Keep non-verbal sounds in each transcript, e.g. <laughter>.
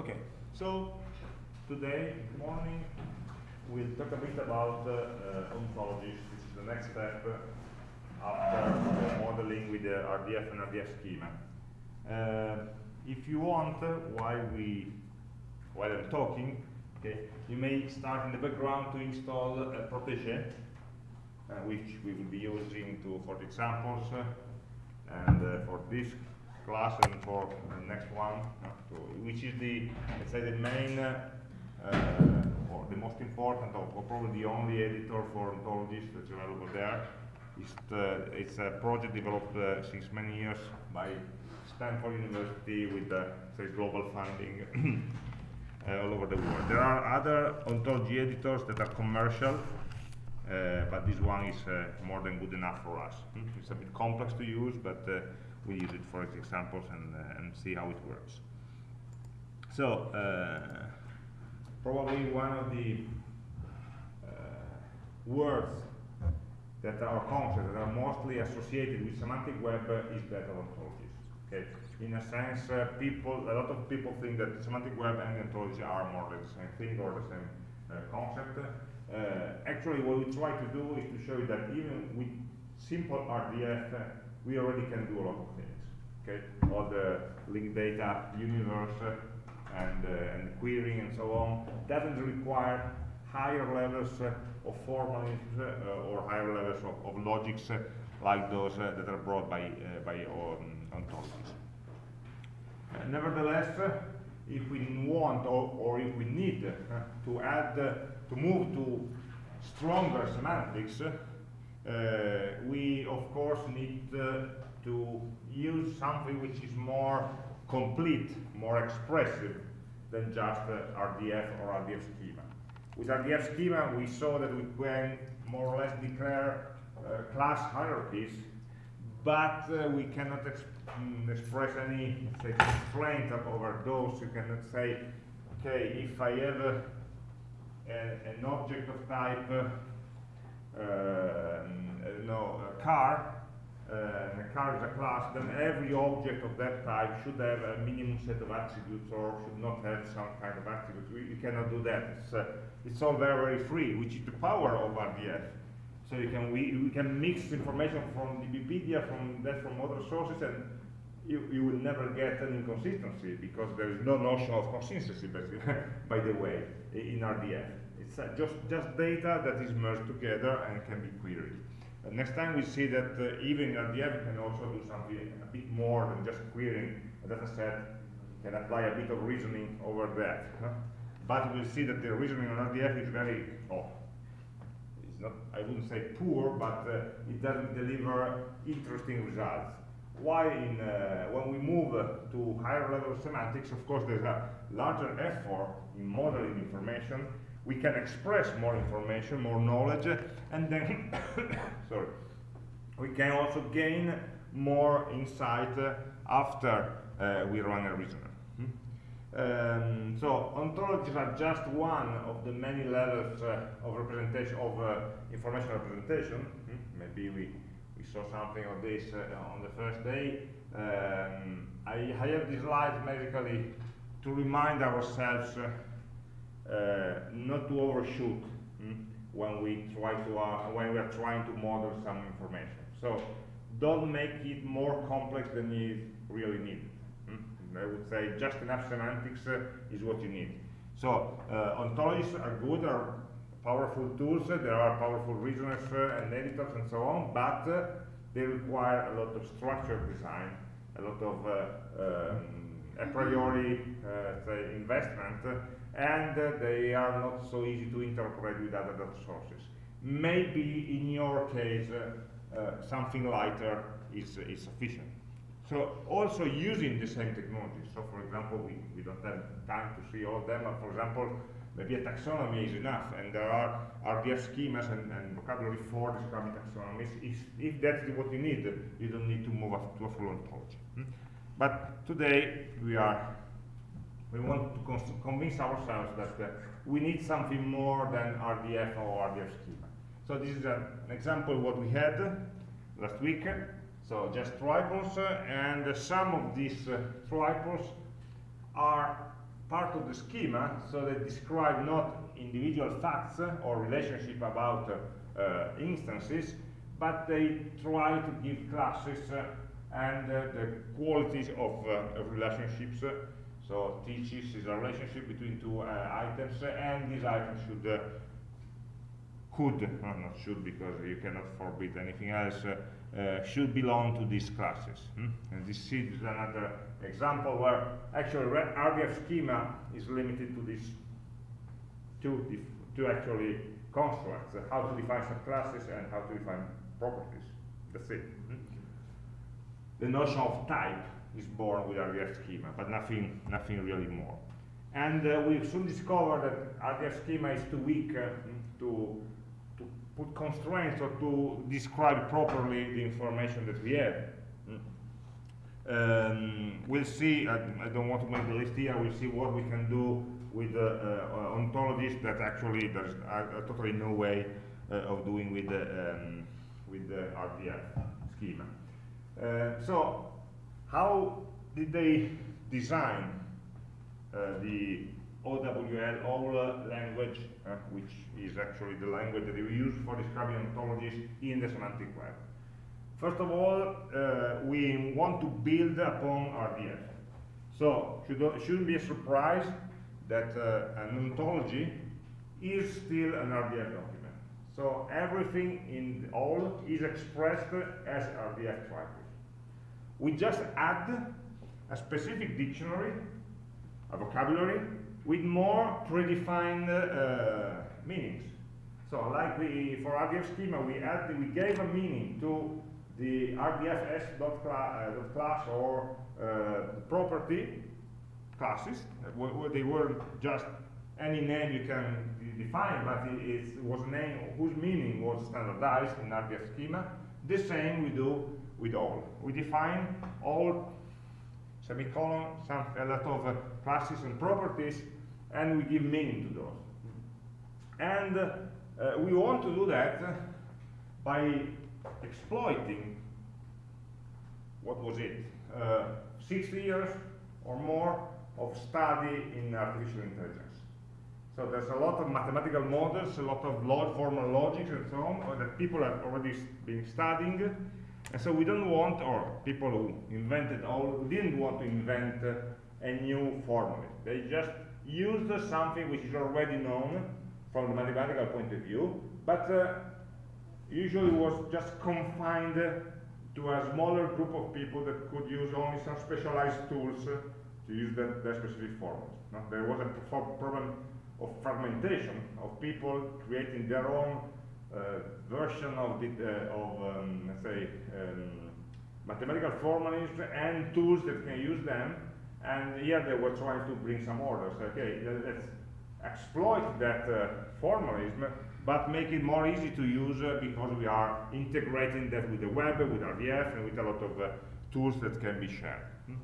Okay, so today morning we'll talk a bit about uh, uh, ontologies. This is the next step uh, after uh, modeling with the RDF and RDF schema. Uh, if you want, uh, while we while I'm talking, okay, you may start in the background to install a Protégé, uh, which we will be using to for the examples uh, and uh, for this class and for the next one, to, which is the let's say the main uh, uh, or the most important or, or, probably the only editor for ontologies that's available there. It's, the, it's a project developed uh, since many years by Stanford University with uh, say global funding <coughs> uh, all over the world. There are other ontology editors that are commercial, uh, but this one is uh, more than good enough for us. Hmm? It's a bit complex to use, but we use it for examples and, uh, and see how it works. So, uh, probably one of the words that are concepts that are mostly associated with semantic web is of ontologies. Okay, in a sense, uh, people, a lot of people think that semantic web and ontology are more or less the same thing or the same uh, concept. Uh, actually, what we try to do is to show you that even with simple RDF, we already can do a lot of things. Okay, all the linked data universe and, uh, and querying and so on doesn't require higher levels uh, of formalism uh, or higher levels of, of logics like those that are brought by, by um, ontologies. nevertheless, if we want or, or if we need uh, to add, uh, to move to stronger semantics, uh, we of course need to use something which is more complete, more expressive than just RDF or RDF schema. With RDF schema, we saw that we can more or less declare uh, class hierarchies, but uh, we cannot exp mm, express any say, constraint over those. You cannot say, okay, if I have a, a, an object of type, uh, no, a car, uh, a car is a class, then every object of that type should have a minimum set of attributes or should not have some kind of attributes. We, we cannot do that. It's, uh, it's all very, very free, which is the power of RDF. So you can we, we can mix information from DBpedia, from that from other sources, and you, you will never get an inconsistency because there is no notion of consistency, <laughs> by the way, in RDF. It's uh, just just data that is merged together and can be queried. Uh, next time we see that uh, even RDF can also do something a bit more than just querying a data set, can apply a bit of reasoning over that. Huh? But we'll see that the reasoning on RDF is very, oh, it's not, I wouldn't say poor, but uh, it doesn't deliver interesting results. Why in, uh, when we move uh, to higher level semantics, of course there's a larger effort in modeling information, we can express more information, more knowledge, and then, <coughs> sorry, we can also gain more insight uh, after we run a reasoner. Hmm? Um, so ontologies are just one of the many levels uh, of representation of uh, information representation. Hmm? Maybe we saw something of this uh, on the first day. Um, I, I, have this slide basically to remind ourselves uh, uh, not to overshoot hmm, when we try to uh, when we are trying to model some information. So don't make it more complex than is really needed. Hmm. I would say just enough semantics uh, is what you need. So uh, ontologies are good, are powerful tools. There are powerful reasoners uh, and editors and so on, but uh, they require a lot of structured design, a lot of um, a priori say investment and uh, they are not so easy to interpret with other data sources. Maybe in your case, uh, uh, something lighter is, is sufficient. So also using the same technology. So for example, we, we don't have time to see all of them, but for example, maybe a taxonomy is enough, and there are RDF schemas and, and vocabulary for describing taxonomies. If, if that's what you need, you don't need to move to a full ontology. Hmm? But today, we are we want to convince ourselves that uh, we need something more than RDF or RDF schema. So this is an example of what we had last week. So just triples, uh, and some of these uh, triples are part of the schema, so they describe not individual facts or relationship about uh, uh, instances, but they try to give classes uh, and uh, the qualities of, uh, of relationships. so teaches is a relationship between two items, and these items should could, no, not should because you cannot forbid anything else, uh, should belong to these classes. Hmm? And this is another example where actually RDF schema is limited to these two, two actually constructs, uh, how to define subclasses and how to define properties. That's it. Hmm? The notion of type is born with RDF schema, but nothing, nothing really more. And uh, we soon discovered that RDF schema is too weak uh, to put constraints or to describe properly the information that we have. Um, we'll see, I, I, don't want to make the list here, we'll see what we can do with uh, uh, ontologies that actually there's uh, totally no way uh, of doing with the, um, with the RDF schema. Uh, so, how did they design uh, the OWL, OWL language, uh, which is actually the language that we use for describing ontologies in the semantic web. First of all, uh, we want to build upon RDF. So, should, shouldn't be a surprise that uh, an ontology is still an RDF document. So everything in OWL is expressed as RDF triples. We just add a specific dictionary, a vocabulary, with more predefined uh, meanings. So like we, for RDF schema, we, add, we gave a meaning to the RDFS dot, uh, dot class or uh, property classes. They weren't just any name you can define, but it, it was a name whose meaning was standardized in RDF schema. The same we do with OWL. We define OWL semicolon, some, a lot of uh, classes and properties, and we give meaning to those. And uh, we want to do that by exploiting, what was it, uh, 60 years or more of study in artificial intelligence. So there's a lot of mathematical models, a lot of log formal logics and so on that people have already been studying and so we don't want, or people who invented OWL, didn't want to invent uh, a new formula. They just used something which is already known from the mathematical point of view, but uh, usually was just confined to a smaller group of people that could use only some specialized tools to use that, that specific formula. No? There was a problem of fragmentation, of people creating their own uh, version of, the, uh, of um, let's say, um, mathematical formulas and tools that can use them. And here they were trying to bring some order. So, okay, let's exploit that uh, formalism, but make it more easy to use uh, because we are integrating that with the web, with RDF, and with a lot of uh, tools that can be shared. Hmm?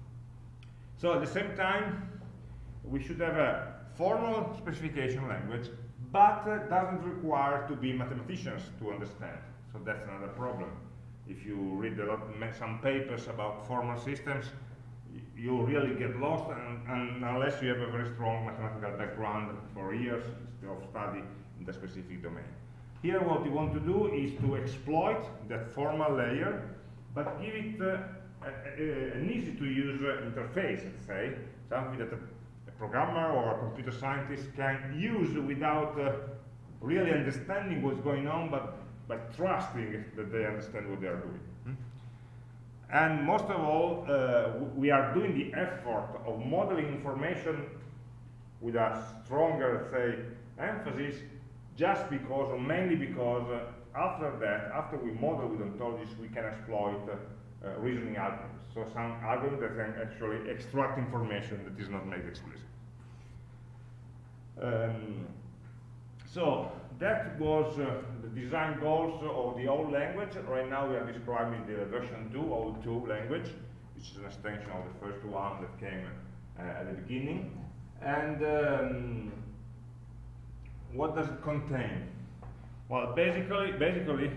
So at the same time, we should have a formal specification language but uh, doesn't require to be mathematicians to understand. So that's another problem. If you read a lot, some papers about formal systems, you really get lost and, and, unless you have a very strong mathematical background for years of study in the specific domain. Here what we want to do is to exploit that formal layer, but give it uh, a, a, an easy to use uh, interface, let's say, something that a programmer or a computer scientist can use without uh, really understanding what's going on, but, but trusting that they understand what they are doing. And most of all, uh, we are doing the effort of modeling information with a stronger, say, emphasis just because, or mainly because, uh, after that, after we model with ontologies, we can exploit uh, reasoning algorithms. So some algorithm that can actually extract information that is not made explicit. Um, so that was uh, the design goals of the OWL language. Right now we are describing the version 2, OWL 2 language, which is an extension of the first one that came uh, at the beginning. And um, what does it contain? Well, basically, basically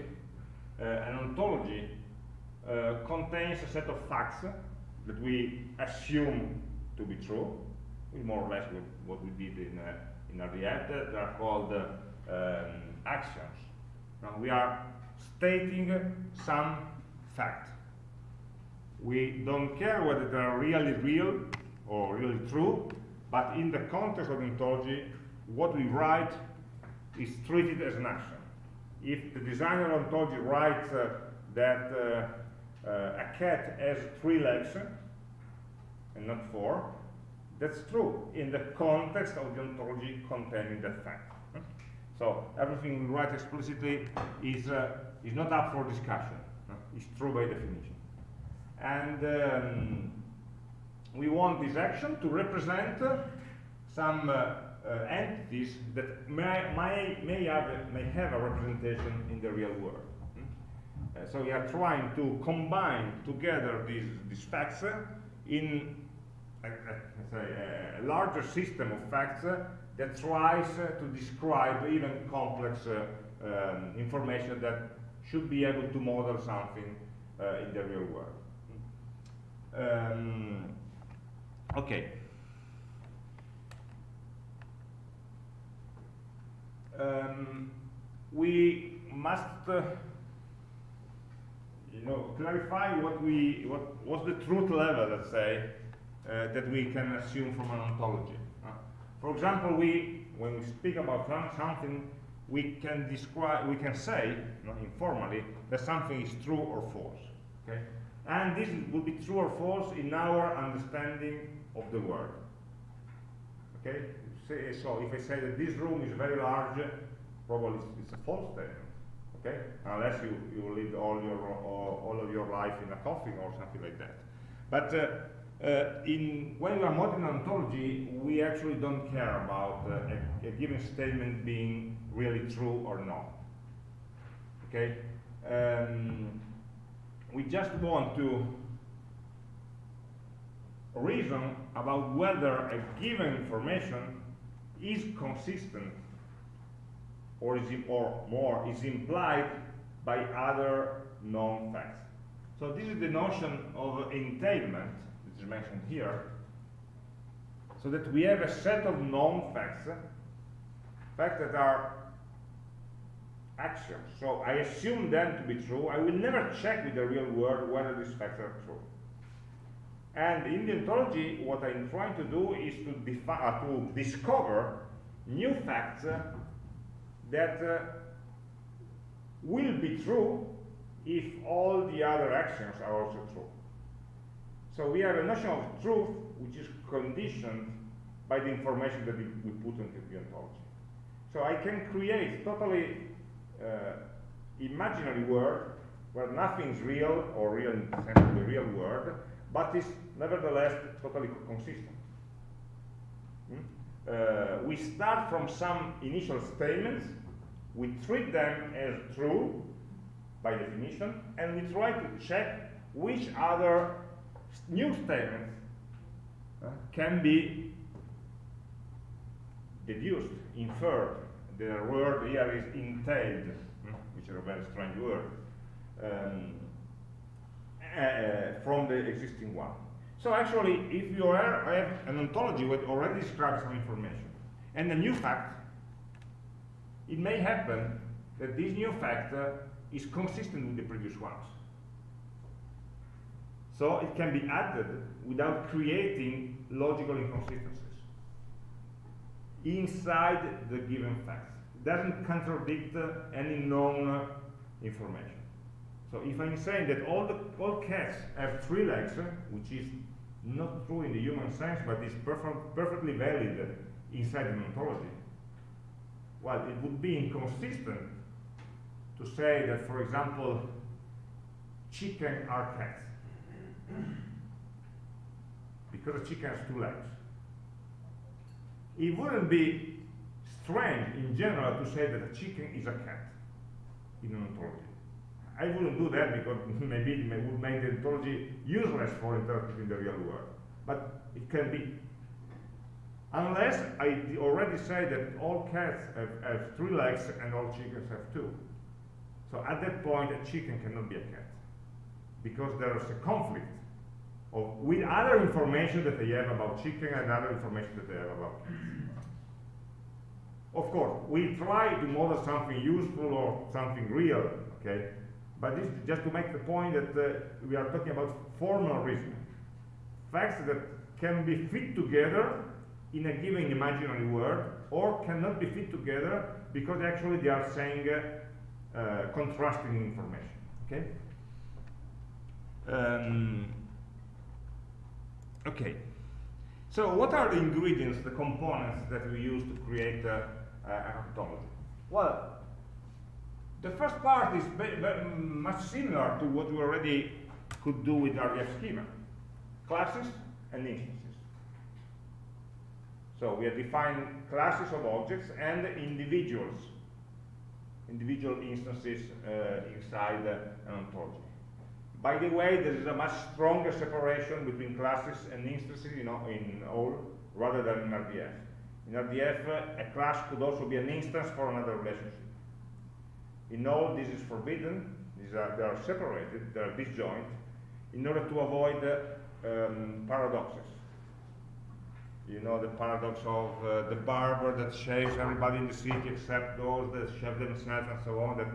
uh, an ontology uh, contains a set of facts that we assume to be true, more or less what, what we did in, uh, in Ariete. They are called uh, um, axioms. Now we are stating some fact. We don't care whether they are really real or really true, but in the context of ontology, what we write is treated as an axiom. If the designer ontology writes uh, that uh, uh, a cat has three legs and not four, that's true in the context of the ontology containing that fact. So everything we write explicitly is, uh, is not up for discussion. It's true by definition. And um, we want this axiom to represent uh, some uh, uh, entities that may, may, may, have a, may have a representation in the real world. Uh, so we are trying to combine together these, these facts uh, in a, a, a, larger system of facts uh, that tries uh, to describe even complex uh, um, information that should be able to model something uh, in the real world. Um, okay. Um, we must uh, you know, clarify what we, what, what's the truth level, let's say, uh, that we can assume from an ontology. For example, we, when we speak about something, we can describe, we can say, informally, that something is true or false. Okay? And this will be true or false in our understanding of the world. Okay? So if I say that this room is very large, probably it's, a false statement. Okay? Unless you, you live all your all, all of your life in a coffin or something like that. But uh, uh, in, when we are modeling ontology, we actually don't care about uh, a, a, given statement being really true or not. Okay? Um, we just want to reason about whether a given information is consistent or, is or more is implied by other known facts. So this is the notion of entailment mentioned here, so that we have a set of known facts, facts that are axioms. So I assume them to be true. I will never check with the real world whether these facts are true. And in the ontology, what I'm trying to do is to, uh, to discover new facts uh, that uh, will be true if all the other axioms are also true. So we have a notion of truth which is conditioned by the information that we, put into the ontology. So I can create totally uh, imaginary world where nothing is real or real in the sense of the real world, but is nevertheless totally consistent. Hmm? Uh, we start from some initial statements, we treat them as true by definition, and we try to check which other new statements uh, can be deduced, inferred. The word here is entailed, hmm, which is a very strange word, um, uh, from the existing one. So actually, if you are, have an ontology which already describes some information, and a new fact, it may happen that this new fact uh, is consistent with the previous ones. So it can be added without creating logical inconsistencies inside the given facts. It doesn't contradict any known information. So if I'm saying that all the all cats have three legs, which is not true in the human sense, but is perfect, perfectly valid inside an ontology, well, it would be inconsistent to say that, for example, chicken are cats because a chicken has two legs. It wouldn't be strange in general to say that a chicken is a cat in an ontology. I wouldn't do that because <laughs> maybe it would make the ontology useless for interpreting the real world. But it can be. Unless I already say that all cats have, have three legs and all chickens have two. So at that point, a chicken cannot be a cat because there is a conflict of, with other information that they have about chicken and other information that they have about Of course, we try to model something useful or something real, okay? But this just to make the point that uh, we are talking about formal reasoning. Facts that can be fit together in a given imaginary world or cannot be fit together because actually they are saying uh, uh, contrasting information, okay? Um, okay. So what are the ingredients, the components that we use to create uh, an ontology? Well, the first part is much similar to what we already could do with RDF schema. Classes and instances. So we have defined classes of objects and individuals, individual instances uh, inside uh, an ontology. By the way, there is a much stronger separation between classes and instances you know, in OWL rather than in RDF. In RDF, a class could also be an instance for another relationship. In OWL, this is forbidden. These are, they are separated, they are disjoint, in order to avoid uh, um, paradoxes. You know the paradox of uh, the barber that shaves everybody in the city except those that shave themselves and so on, that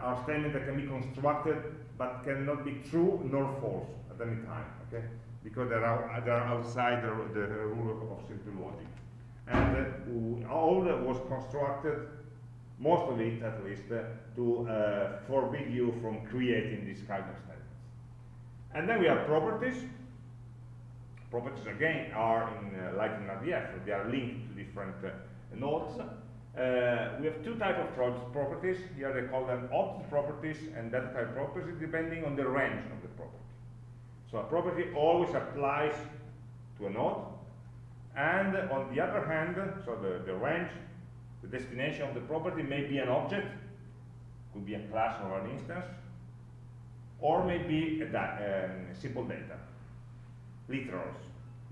are statements that can be constructed but cannot be true nor false at any time, okay? Because they are, they are outside the, the rule of simple logic. And uh, OWL that was constructed most of it at least, uh, to uh, forbid you from creating this kind of statements. And then we have properties. Properties again are in, uh, like in RDF, they are linked to different uh, nodes. Uh, we have two types of properties. Here they call them object properties and data type properties, depending on the range of the property. So a property always applies to a node, and on the other hand, so the, the range the destination of the property may be an object, could be a class or an instance, or maybe a da um, simple data, literals.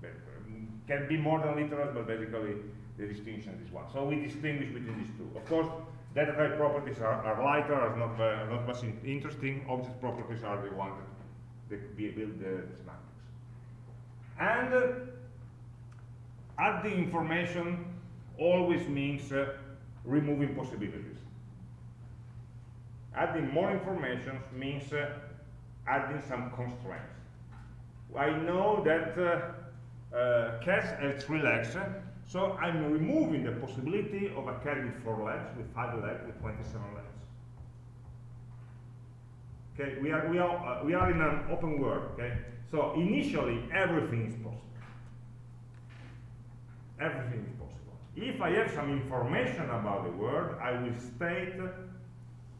Um, can be more than literals, but basically the distinction is one. So we distinguish between these two. Of course, data type properties are, are lighter, are not, uh, not much in interesting. Object properties are the ones that, that build the, semantics. And uh, adding information always means uh, removing possibilities. Adding more information means uh, adding some constraints. I know that uh, uh, cats have three legs, so I'm removing the possibility of a cat with four legs, with five legs, with 27 legs. Okay, we are, we are, uh, we are in an open world, okay? So initially, everything is possible. Everything is possible. If I have some information about the world, I will state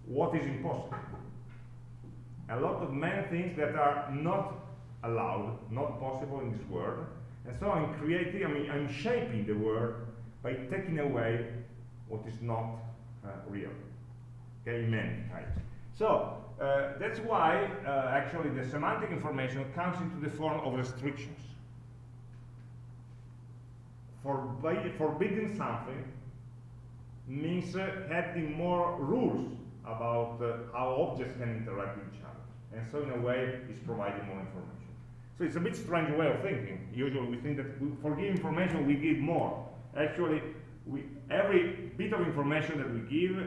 what is impossible. A lot of many things that are not allowed, not possible in this world. And so I'm creating, I mean, I'm shaping the world by taking away what is not uh, real. Okay, many types. So uh, that's why uh, actually the semantic information comes into the form of restrictions forbidding something means uh, having more rules about uh, how objects can interact with each other. And so in a way, it's providing more information. So it's a bit strange way of thinking. Usually we think that we, for giving information, we give more. Actually, we, every bit of information that we give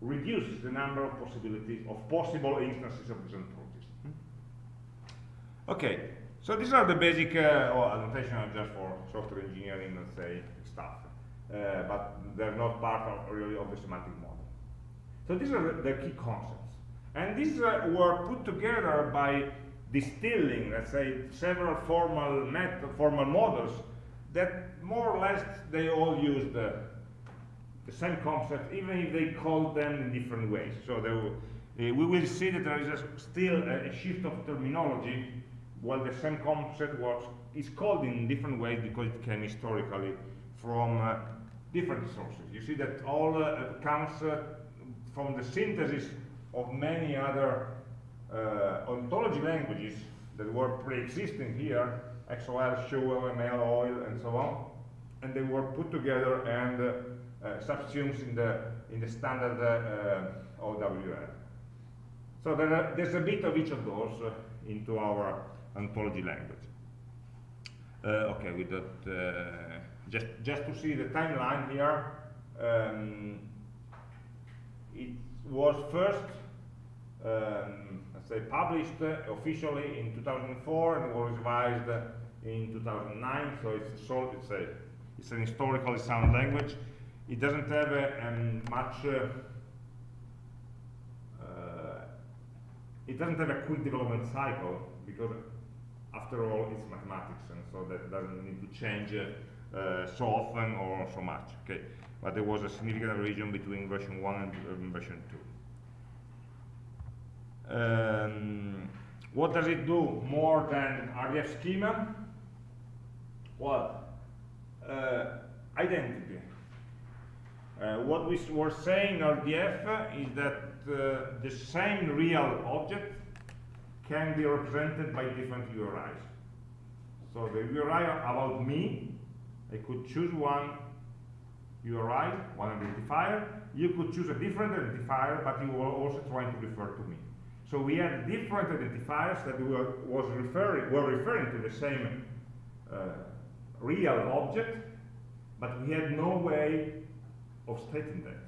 reduces the number of possibilities of possible instances of these ontologies. Hmm? Okay, so these are the basic, uh, annotation just for software engineering, let's say, stuff. Uh, but they're not part of, really of the semantic model. So these are the, the key concepts. And these uh, were put together by distilling, let's say, several formal formal models that more or less they all use the, the same concept, even if they call them in different ways. So will, uh, we will see that there is a, still a, a shift of terminology well, the same concept was is called in different ways because it came historically from uh, different sources. You see that OWL uh, comes uh, from the synthesis of many other ontology languages that were pre-existing here, XOL, SHUL, ML, OIL, and so on, and they were put together and uh, uh, subsumed in the in the standard OWL. So there are, there's a bit of each of those into our ontology language. Uh, okay, with that, uh, just just to see the timeline here, um, it was first, um, say, published officially in 2004 and was revised in 2009. So it's it's a, it's an historically sound language. It doesn't have um, much. Uh, uh, it doesn't have a quick development cycle because, after all, it's mathematics, and so that doesn't need to change uh, so often or so much. Okay, but there was a significant revision between version one and um, version two. Um, what does it do more than RDF schema? Well, uh, identity. Uh, what we were saying in RDF is that uh, the same real object can be represented by different URIs. So the URI about me, I could choose one URI, one identifier. You could choose a different identifier, but you were also trying to refer to me. So we had different identifiers that were, was referring, were referring to the same uh, real object, but we had no way of stating that.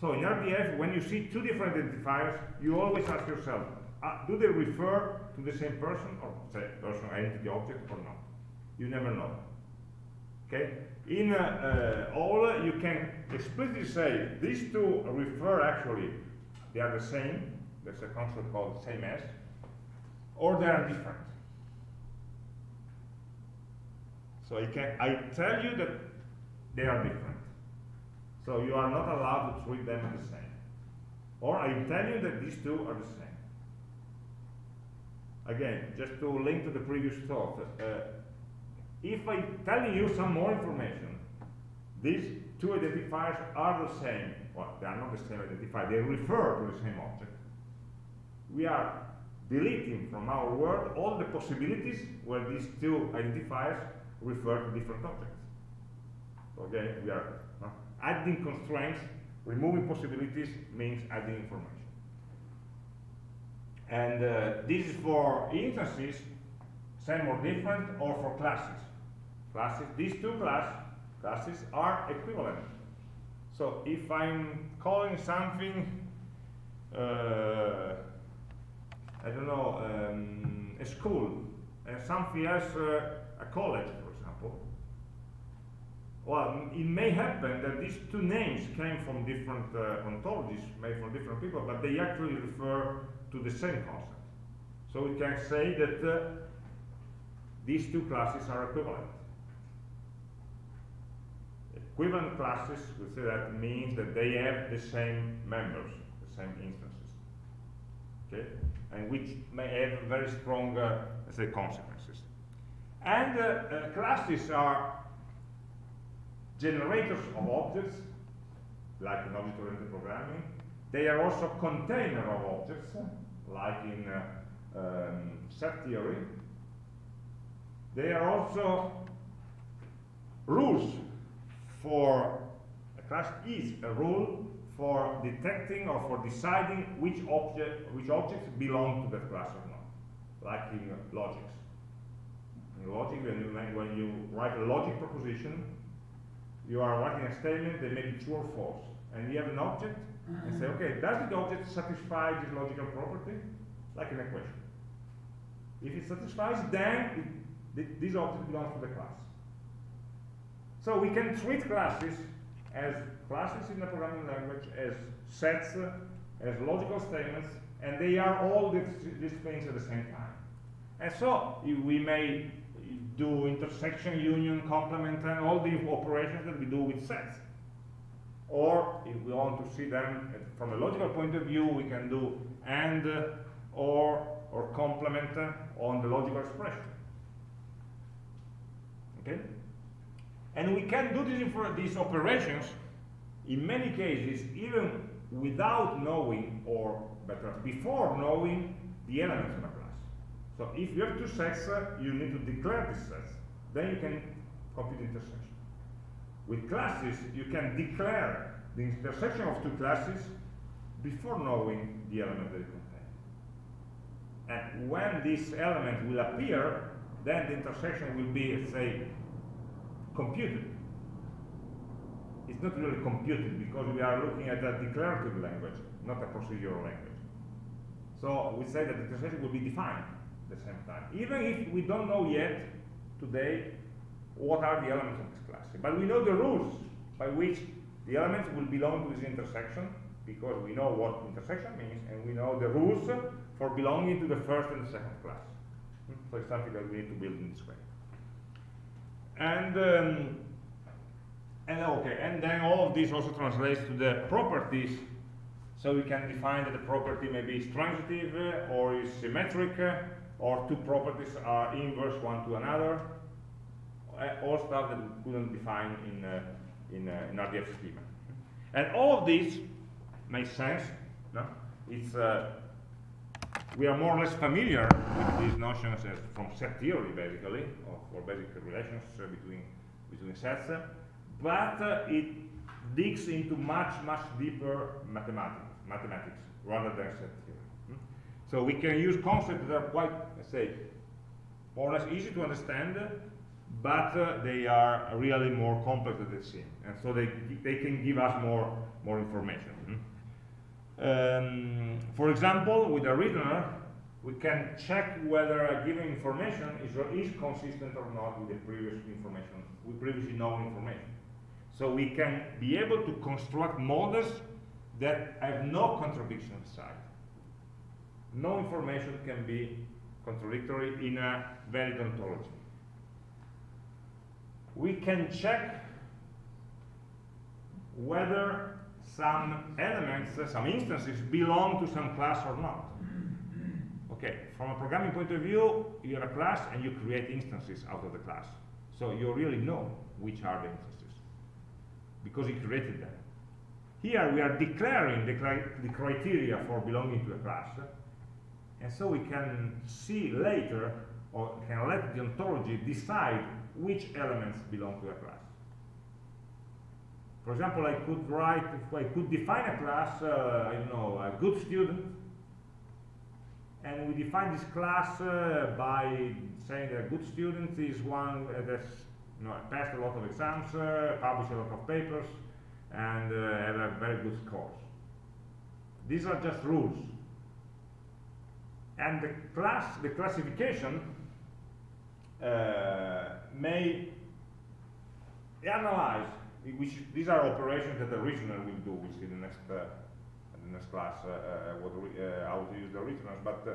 So in RDF, when you see two different identifiers, you always ask yourself, uh, do they refer to the same person, or say person, entity, object, or not? You never know. Okay? In uh, uh, OWL, you can explicitly say these two refer actually, they are the same. There's a concept called same as, or they are different. So I can I tell you that they are different. So you are not allowed to treat them the same. Or I tell you that these two are the same. Again, just to link to the previous thought, uh, if I tell you some more information, these two identifiers are the same. Well, they are not the same identifier, they refer to the same object. We are deleting from our world all the possibilities where these two identifiers refer to different objects. Okay, we are uh, adding constraints, removing possibilities means adding information. And uh, this is for instances, same or different, or for classes. Classes, these two class, classes are equivalent. So if I'm calling something, uh, I don't know, um, a school, and something else, uh, a college, for example. well, it may happen that these two names came from different uh, ontologies, made from different people, but they actually refer to the same concept. So we can say that uh, these two classes are equivalent. Equivalent classes, we say that means that they have the same members, the same instances. Okay? And which may have very strong, uh, say, consequences. And uh, uh, classes are generators of objects, like in object-oriented programming. They are also container of objects, like in uh, um, set theory. They are also rules for, a class is a rule for detecting or for deciding which object which objects belong to that class or not, like in logics. In logic, when you, when you write a logic proposition, you are writing a statement that may be true or false, and you have an object, and say, okay, does the object satisfy this logical property? Like an equation. If it satisfies, then it, this object belongs to the class. So we can treat classes as classes in the programming language, as sets, as logical statements, and they are all these, these things at the same time. And so we may do intersection, union, complement, and all the operations that we do with sets. Or if we want to see them from a logical point of view, we can do and, or, or complement on the logical expression. Okay? And we can do these, these operations in many cases even without knowing, or better, before knowing the elements of a class. so if you have two sets, uh, you need to declare these sets. Then you can compute the intersection. With classes, you can declare the intersection of two classes before knowing the element they contain. And when this element will appear, then the intersection will be, say, computed. It's not really computed because we are looking at a declarative language, not a procedural language. So we say that the intersection will be defined at the same time, even if we don't know yet today what are the elements of this class. But we know the rules by which the elements will belong to this intersection because we know what intersection means and we know the rules for belonging to the first and the second class. Hmm? So it's something that we need to build in this way. And um, and okay, and then all of this also translates to the properties. So we can define that the property may be transitive uh, or is symmetric, uh, or two properties are inverse one to another. Uh, all stuff that we couldn't define in in, in RDF schema. And all of this makes sense. No? It's we are more or less familiar with these notions from set theory, basically, or for basic relations between between sets, but uh, it digs into much much deeper mathematics, mathematics rather than set theory. Hmm? So we can use concepts that are quite, let's say, more or less easy to understand, but uh, they are really more complex than they seem, and so they they can give us more more information. Hmm? Um, for example, with a reasoner, we can check whether a given information is, is consistent or not with the previous information, with previously known information. So we can be able to construct models that have no contradiction inside. No information can be contradictory in a valid ontology. We can check whether some elements, some instances belong to some class or not. Okay, from a programming point of view, you have a class and you create instances out of the class. So you really know which are the instances because you created them. Here we are declaring the, cri the criteria for belonging to a class and so we can see later or can let the ontology decide which elements belong to a class. For example, I could write, I could define a class, uh, I don't know, a good student, and we define this class uh, by saying that a good student is one that's you know, passed a lot of exams, uh, published a lot of papers, and uh, have a very good scores. These are just rules. And the class, the classification uh, may analyze which these are operations that the reasoner will do. We'll see the next uh, the next class uh, uh how to use the reasoners, but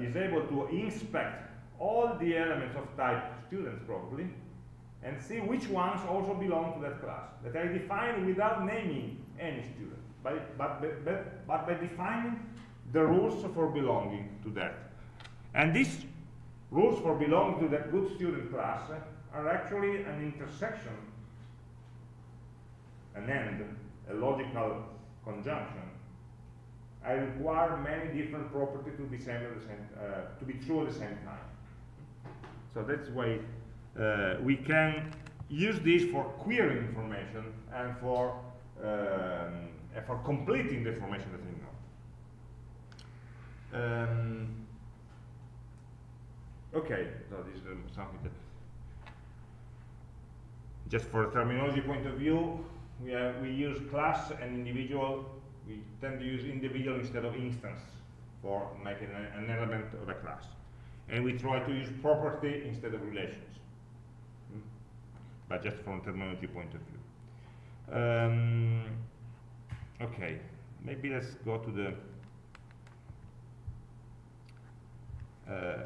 is able to inspect all the elements of type students probably and see which ones also belong to that class that I define without naming any student, but, but, but, but by defining the rules for belonging to that. And these rules for belonging to that good student class are actually an intersection an end, a logical conjunction, I require many different properties to be same uh, to be true at the same time. So that's why uh, we can use this for querying information and for um, and for completing the information that we know. Um, okay, so this is um, something that just for a terminology point of view, we, have, we use class and individual, we tend to use individual instead of instance for making a, an element of a class. And we try to use property instead of relations? But just from terminology point of view. Um, okay, maybe let's go to the uh,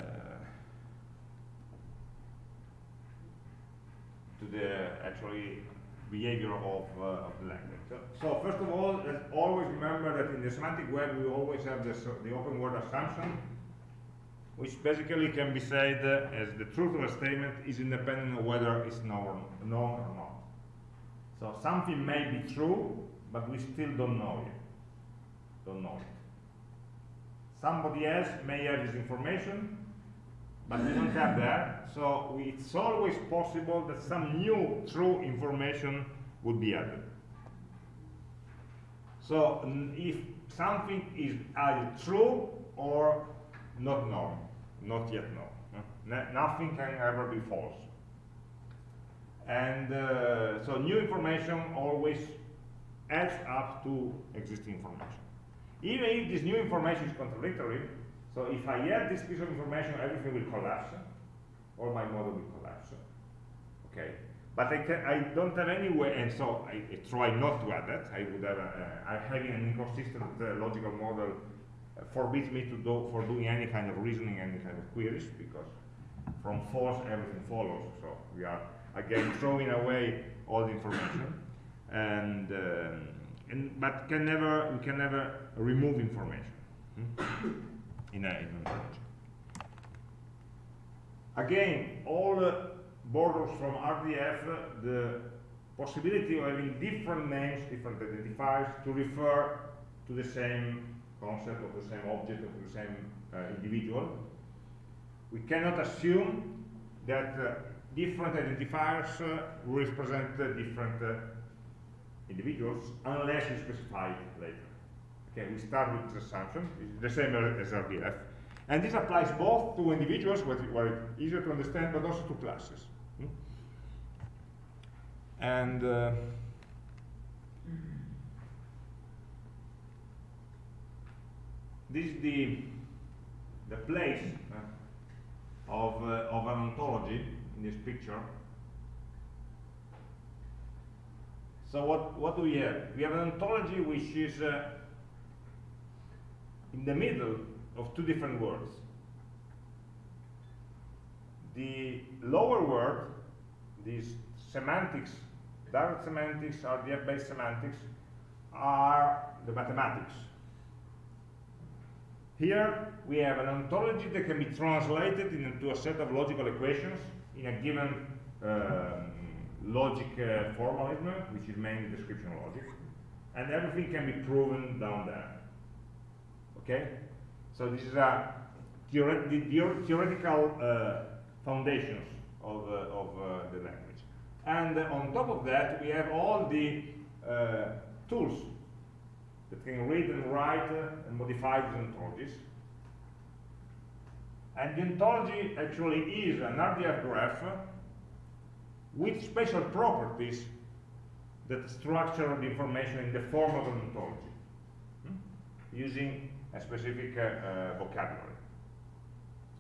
to the actually behavior of, uh, of the language. So, so, first of all, let's always remember that in the semantic web we always have this, the open world assumption, which basically can be said as the truth of a statement is independent of whether it's known, known or not. So something may be true, but we still don't know it. Don't know it. Somebody else may have this information, but we don't have that. So we, it's always possible that some new true information would be added. So if something is either true or not known, not yet known. nothing can ever be false. And uh, so new information always adds up to existing information. Even if this new information is contradictory, so if I add this piece of information, everything will collapse, or my model will collapse. Okay, but I, can, I don't have any way, and so I, I, try not to add that. I would have, a, uh, having an inconsistent uh, logical model forbids me to do for doing any kind of reasoning, any kind of queries, because from false everything follows. So we are again throwing away all the information, and, um, and but can never we can never remove information hmm? in a in ontology. Again, OWL uh, borders from RDF, uh, the possibility of having different names, different identifiers to refer to the same concept or the same object or the same uh, individual. We cannot assume that uh, different identifiers uh, represent different uh, individuals unless we specify it later. Okay, we start with this assumption, it's the same as RDF. And this applies both to individuals, where it's easier to understand, but also to classes. Hmm? And uh, this is the, the place uh, of, uh, of an ontology in this picture. So what, what do we have? We have an ontology which is uh, in the middle of two different worlds. The lower world, these semantics, direct semantics, or RDF-based semantics, are the mathematics. Here we have an ontology that can be translated into a set of logical equations in a given um, logic uh, formalism, which is mainly description logic, and everything can be proven down there. Okay? So this is a theoret the theoretical uh, foundations of, uh, of uh, the language. And on top of that, we have all the uh, tools that can read and write and modify these ontologies. And the ontology actually is an RDF graph with special properties that structure the information in the form of an ontology, hmm? using a specific uh, uh, vocabulary.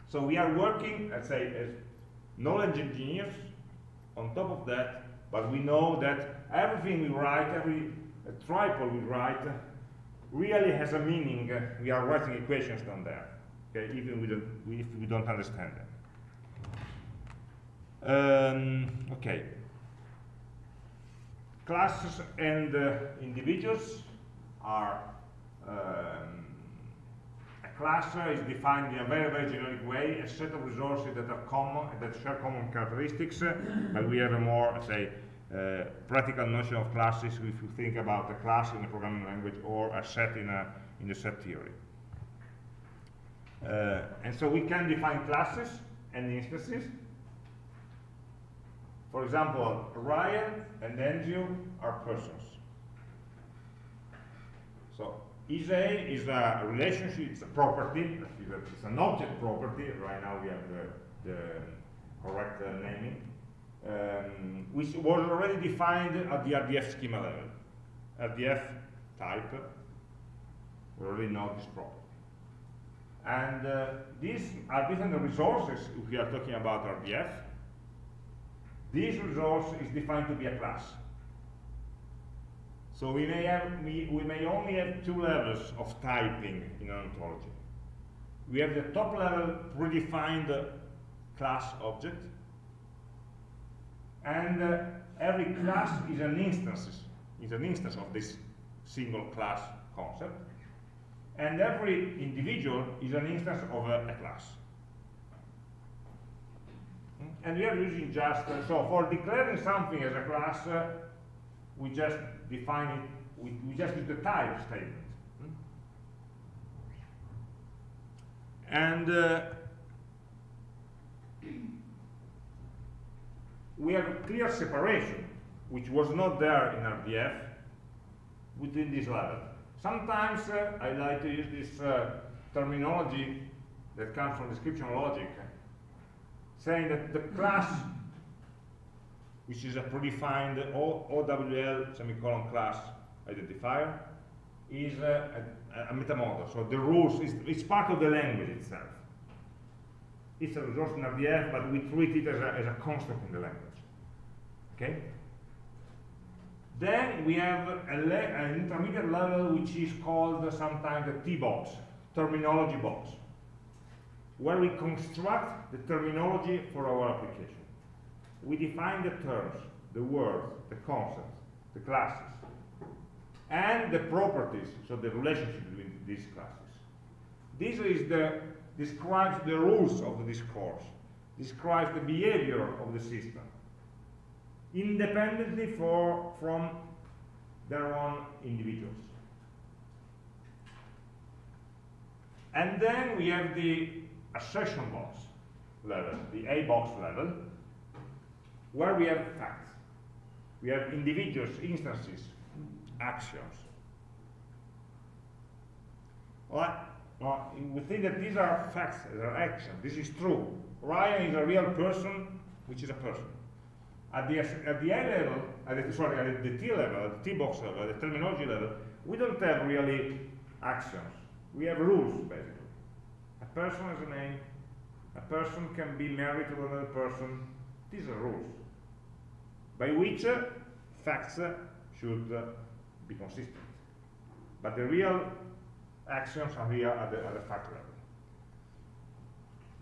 So we are working, let's say, as knowledge engineers on top of that, but we know that everything we write, every uh, triple we write, really has a meaning. we are writing equations down there okay, even we don't, if we don't understand them. Um, okay. Classes and uh, individuals are um, a class is defined in a very, very generic way, a set of resources that are common, that share common characteristics, but we have a more, say, practical notion of classes if you think about a class in a programming language or a set in a in the set theory. Uh, and so we can define classes and instances. For example, Ryan and Andrew are persons. So ISA is a relationship, it's a property, it's an object property. Right now we have the, the correct uh, naming, um, which was already defined at the RDF schema level. RDF type, we already know this property. And uh, these are different resources we are talking about RDF. This resource is defined to be a class. So we may, have, we, we may only have two levels of typing in an ontology. We have the top level predefined class object, and uh, every class is an instance, is an instance of this single class concept and every individual is an instance of a, a class. And we are using just, uh, so for declaring something as a class, uh, we just define it, we, we just use the type statement. And uh, we have a clear separation, which was not there in RDF, within this level. Sometimes uh, I like to use this uh, terminology that comes from description logic, saying that the class, <laughs> which is a predefined OWL semicolon class identifier, is a, a, a metamodel. So the rules, is, it's part of the language itself. It's a resource in RDF, but we treat it as a, as a constant in the language. Okay? Then we have an intermediate level which is called sometimes the T-box, terminology box, where we construct the terminology for our application. We define the terms, the words, the concepts, the classes, and the properties, so the relationship between these classes. This is the, describes the rules of the discourse, describes the behavior of the system, independently for, from their own individuals. And then we have the assertion box level, the A box level, where we have facts. We have individuals, instances, actions. Well, we think that these are facts, these are actions. This is true. Ryan is a real person, which is a person. At the, at the A level, at the, sorry, at the T level, at the T box level, at the terminology level, we don't have really actions. We have rules, basically. A person has a name. A person can be married to another person. These are rules by which uh, facts uh, should uh, be consistent. But the real actions are here at the, at the fact level.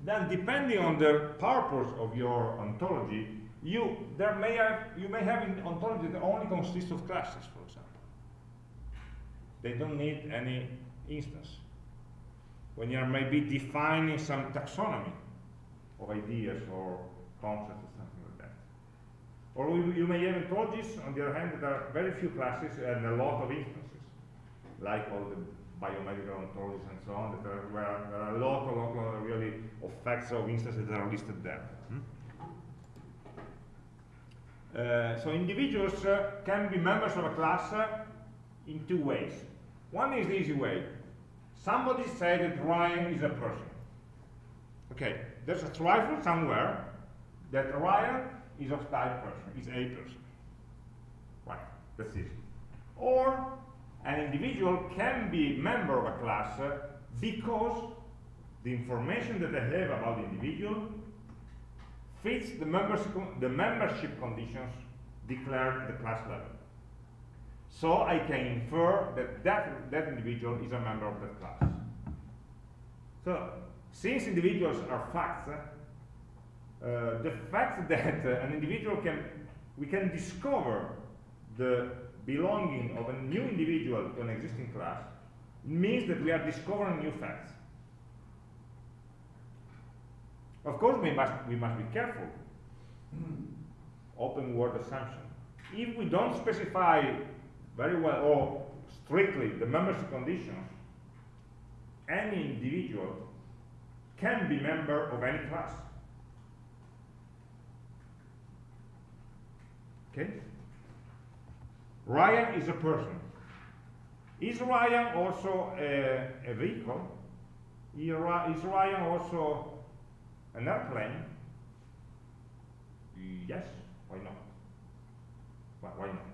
Then, depending on the purpose of your ontology, you there may have you may have an ontology that only consists of classes, for example. They don't need any instance. When you are maybe defining some taxonomy of ideas or concepts or something like that. Or you may have ontologies, on the other hand, that are very few classes and a lot of instances, like all the biomedical ontologies and so on, that are, where there are a lot, lot really of facts of instances that are listed there. Hmm? Uh, so individuals uh, can be members of a class uh, in two ways. One is the easy way. Somebody said that Ryan is a person. Okay, there's a triple somewhere that Ryan is of type person, is a person. Right, that's easy. Or an individual can be member of a class because the information that I have about the individual fits the, the membership conditions declared at the class level. So I can infer that that, that individual is a member of that class. So since individuals are facts, uh, the fact <laughs> that uh, an individual can, we can discover the belonging of a new individual to an existing class means that we are discovering new facts. Of course, we must, we must be careful. Open world assumption. If we don't specify very well or strictly the membership conditions, any individual can be member of any class. Okay? Ryan is a person. Is Ryan also a, a vehicle? Is Ryan also an airplane? Yes, why not? Why, not?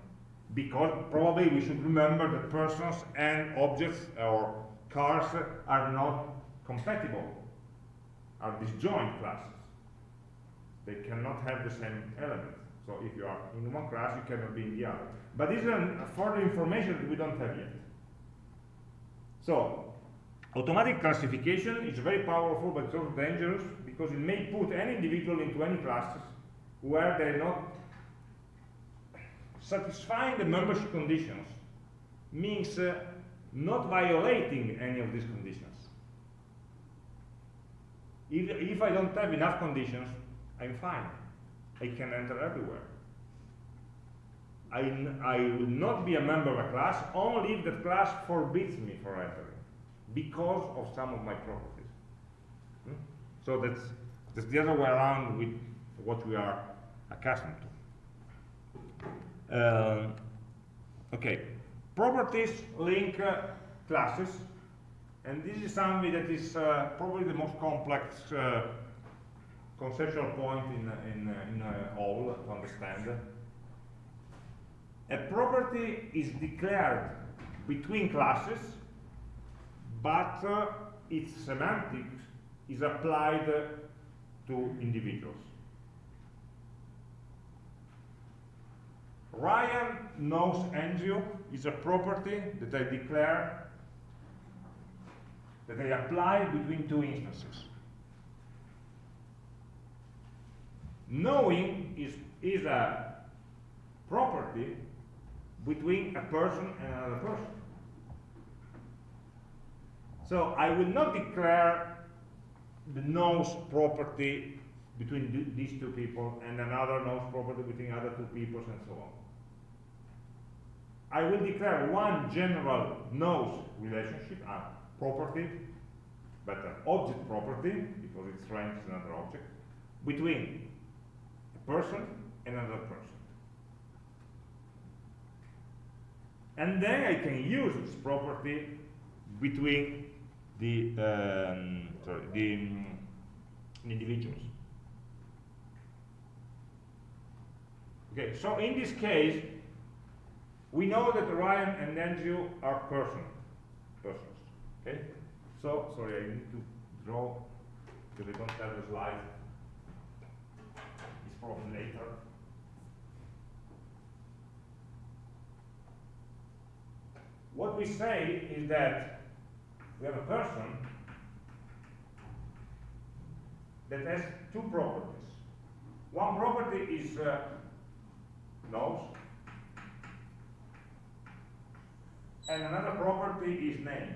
Because probably we should remember that persons and objects or cars are not compatible, are disjoint classes. They cannot have the same elements. So if you are in one class, you cannot be in the other. But this is a further information that we don't have yet. So automatic classification is very powerful, but it's also dangerous because it may put any individual into any classes where they're not satisfying the membership conditions means uh, not violating any of these conditions. If, if I don't have enough conditions, I'm fine. I can enter everywhere. I, I will not be a member of a class only if that class forbids me from entering because of some of my properties. Hmm? So that's, that's the other way around with what we are accustomed to. Uh, okay, properties link uh, classes And this is something that is uh, probably the most complex uh, conceptual point in, in, in OWL to understand. A property is declared between classes, but uh, its semantics is applied to individuals. Ryan knows Andrew is a property that I declare that I apply between two instances. Knowing is, is a property between a person and another person. So I will not declare the knows property between these two people and another knows property between other two people and so on. I will declare one general knows relationship, a property, but an object property, because its range is another object, between person and another person. And then I can use this property between the, um, sorry, the um, individuals. Okay, so in this case, we know that Ryan and Andrew are person, persons. Okay? So, sorry, I need to draw because I don't have the slide. Probably later. What we say is that we have a person that has two properties. One property is uh, knows, and another property is name.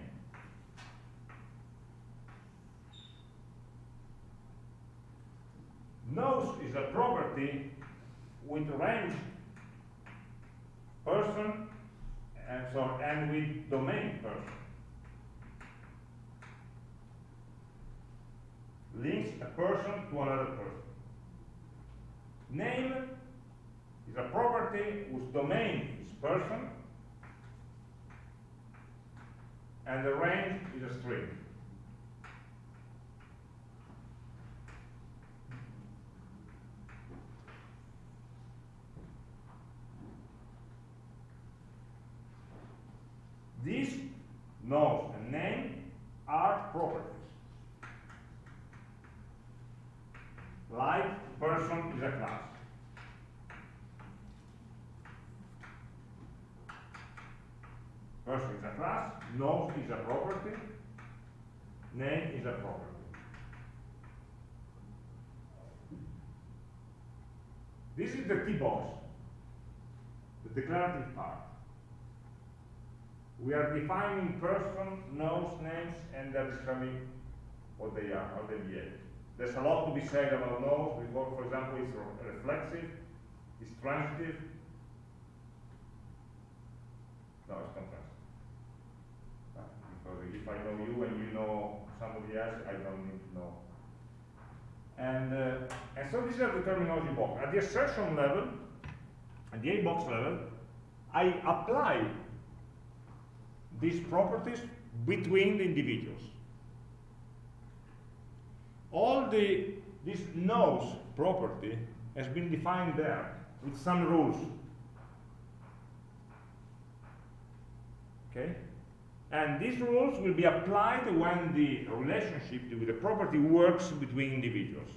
Knows is a property with range person and so and with domain person. Links a person to another person. Name is a property whose domain is person and the range is a string. These knows and name are properties. Like person is a class. Person is a class, knows is a property, name is a property. This is the T box, the declarative part. We are defining person, knows, names, and they're what they are, how they behave. There's a lot to be said about knows, because, for example, it's reflexive, it's transitive. No, it's not transitive. Because if I know you and you know somebody else, I don't need to know. And, uh, and so this is the terminology box. At the assertion level, at the A box level, I apply these properties between the individuals. All the this knows property has been defined there with some rules. Okay? And these rules will be applied when the relationship with the property works between individuals.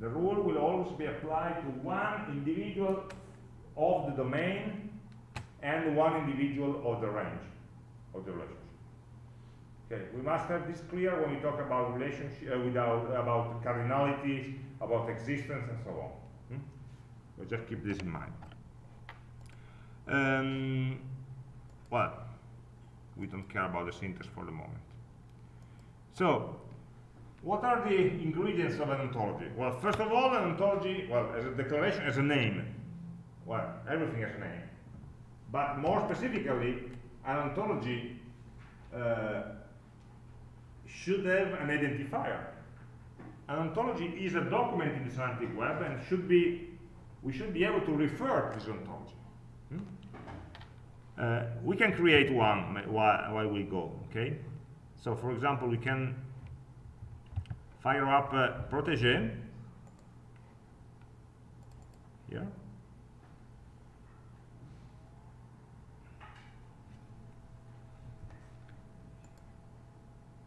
The rule will always be applied to one individual of the domain and one individual of the range of the relationship. Okay, we must have this clear when we talk about relationship, uh, without, about cardinalities, about existence, and so on. Hmm? So just keep this in mind. Um, well, we don't care about the syntax for the moment. So, what are the ingredients of an ontology? Well, first of all, an ontology, well, as a declaration, as a name. Well, everything has a name. But more specifically, an ontology uh, should have an identifier. An ontology is a document in the semantic web and should be, we should be able to refer to this ontology. Hmm? uh, we can create one while, we go, okay? So for example, we can fire up uh, Protégé here.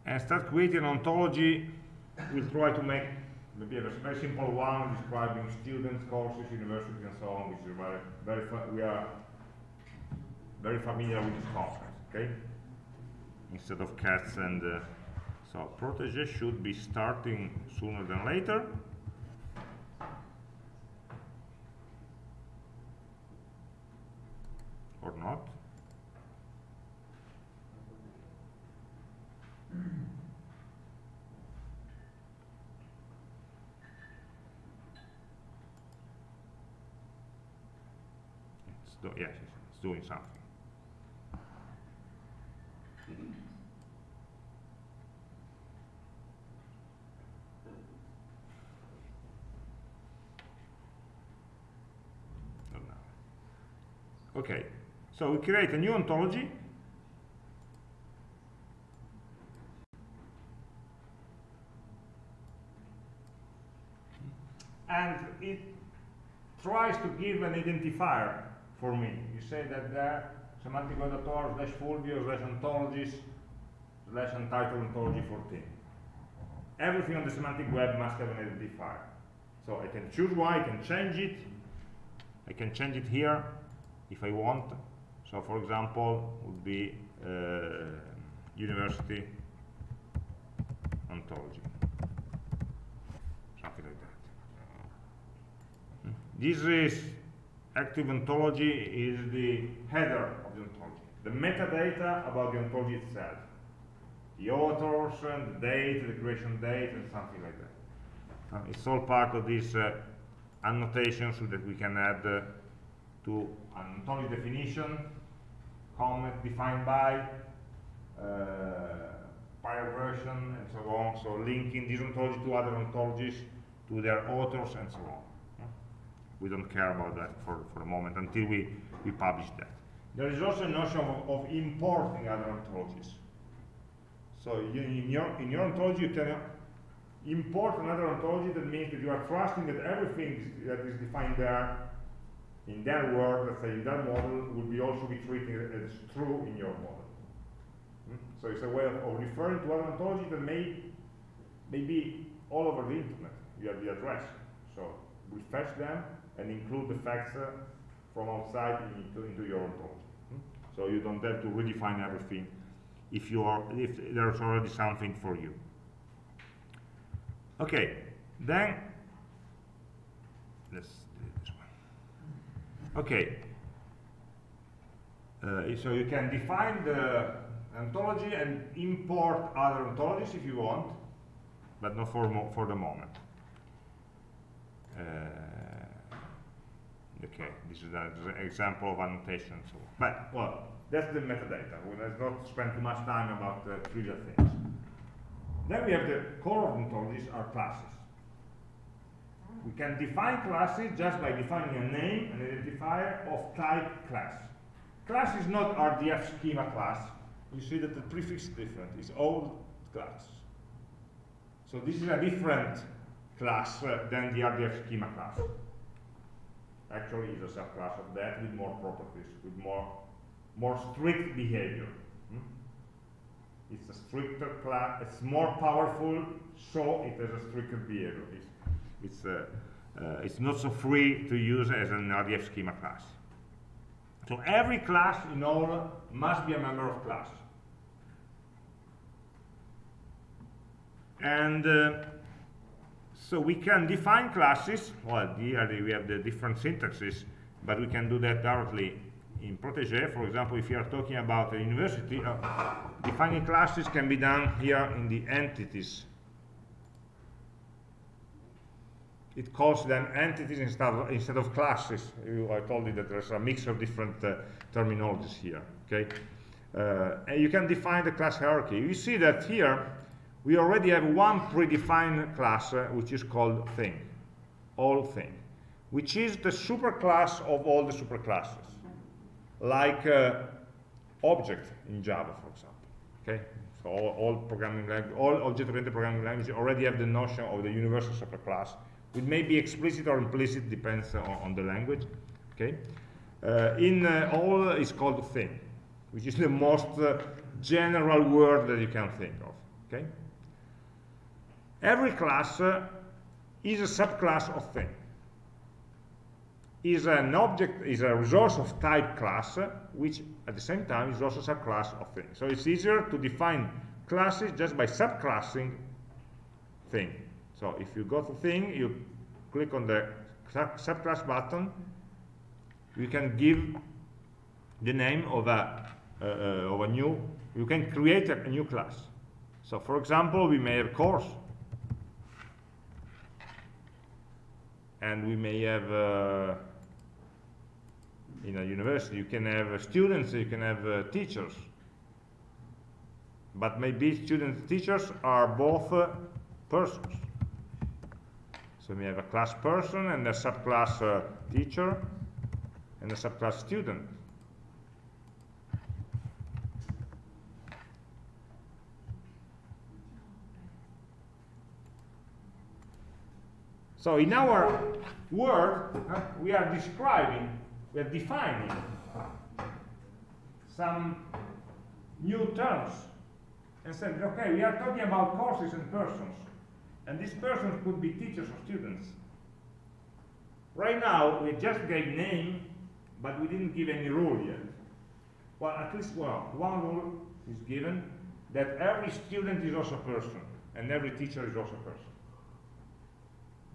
And start creating an ontology. We'll try to make maybe a very simple one describing students, courses, universities, and so on, which is very, very, we are very familiar with this concept, okay? Instead of cats and, uh, so Protégé should be starting sooner than later. Or not. It's do yes, it's doing something. Okay, so we create a new ontology. And it tries to give an identifier for me. You say that there, semantic author slash Fulvio slash ontologies slash untitled ontology 14. Everything on the semantic web must have an identifier. So I can choose one, I can change it. I can change it here if I want. So for example, would be uh, university ontology, something like that. Hmm. This is active ontology is the header of the ontology, the metadata about the ontology itself, the authors and the date, the creation date, and something like that. It's all part of this uh, annotation so that we can add uh, to an ontology definition, comment defined by, uh, prior version, and so on. So linking this ontology to other ontologies, to their authors, and so on. We don't care about that for, for the moment until we, we publish that. There is also a notion of, of importing other ontologies. So you, in, your, in your ontology, you can import another ontology. That means that you are trusting that everything that is defined there in their world, let's say in their model, will be also be treated as true in your model. Hmm? So it's a way of, of, referring to other ontology that may, may be all over the internet. You have the address. So we fetch them and include the facts uh, from outside into, into your ontology. Hmm? So you don't have to redefine everything if you are if there's already something for you. Okay, then let's do this one. Okay. Uh, so you can define the ontology and import other ontologies if you want, but not for, for the moment. Uh, okay, this is an example of annotation. So, but well, that's the metadata. We let's not spend too much time about the trivial things. Then we have the core of ontologies are classes. We can define classes just by defining a name, an identifier of type class. Class is not RDF schema class. You see that the prefix is different. It's OWL class. So this is a different class uh, than the RDF schema class. Actually, is a subclass of that with more properties, with more, more strict behavior. Hmm? It's a stricter class. It's more powerful, so it has a stricter behavior. It's it's, uh, uh, it's not so free to use as an RDF schema class. So every class in OWL must be a member of class. And uh, so we can define classes. Well, here we have the different syntaxes, but we can do that directly in Protégé. For example, if you are talking about a university, uh, defining classes can be done here in the entities it calls them entities instead of, instead of classes. You, I told you that there's a mix of different uh, terminologies here. Okay, uh, and you can define the class hierarchy. You see that here we already have one predefined class uh, which is called thing, OWL thing, which is the superclass of all the superclasses. Like uh, object in Java, for example. Okay, so all, all programming language, all object-oriented programming languages already have the notion of the universal superclass, which may be explicit or implicit, depends on, on the language. Okay, uh, in uh, OWL is called thing, which is the most uh, general word that you can think of. Okay, every class uh, is a subclass of thing is an object, is a resource of type class, which at the same time is also a subclass of thing. So it's easier to define classes just by subclassing thing. So if you go to thing, you click on the subclass button, you can give the name of a, uh, uh, of a new, you can create a, a new class. So for example, we may have course, and we may have uh, in a university. You can have uh, students, you can have uh, teachers. But maybe students teachers are both uh, persons. So we have a class person and a subclass uh, teacher and a subclass student. So in our word, uh, we are describing we are defining some new terms and said, okay, we are talking about courses and persons, and these persons could be teachers or students. Right now, we just gave name, but we didn't give any rule yet. Well, at least well, one rule is given, that every student is also a person, and every teacher is also a person.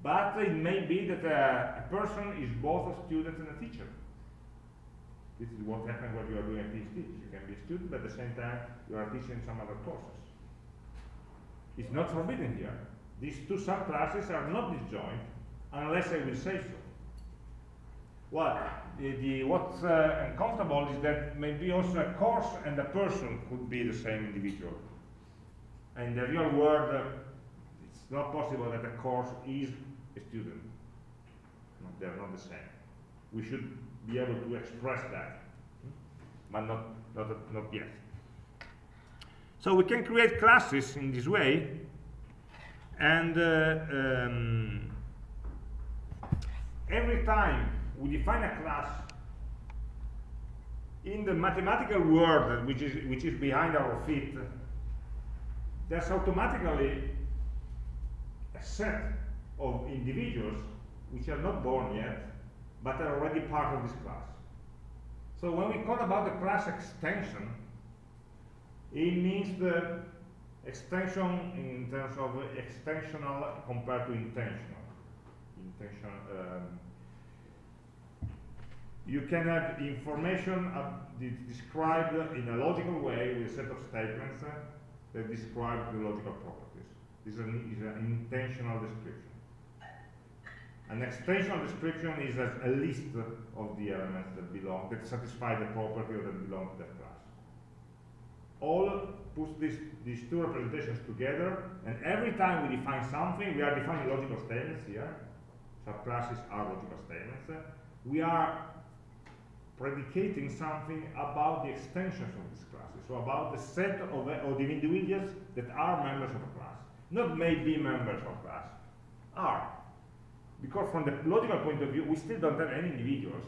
But it may be that a, a person is both a student and a teacher. This is what happens when you are doing a PhD. You can be a student, but at the same time, you are teaching some other courses. It's not forbidden here. These two subclasses are not disjoint unless I will say so. Well, the, the, what's uh, uncomfortable is that maybe also a course and a person could be the same individual. In the real world, uh, it's not possible that a course is student. No, they're not the same. We should be able to express that, but not, not, not yet. So we can create classes in this way, and uh, um, every time we define a class in the mathematical world which is which is behind our feet, there's automatically a set of individuals which are not born yet but are already part of this class. So when we talk about the class extension, it means the extension in terms of extensional compared to intentional. Intention. Um, you can have information described in a logical way with a set of statements uh, that describe the logical properties. This is an, is an intentional description. An extensional description is a, a, list of the elements that belong, that satisfy the property or that belong to that class. OWL puts this, these two representations together, and every time we define something, we are defining logical statements here. Subclasses are logical statements. We are predicating something about the extensions of these classes, so about the set of, of the individuals that are members of a class. Not may be members of a class, are because from the logical point of view, we still don't have any individuals,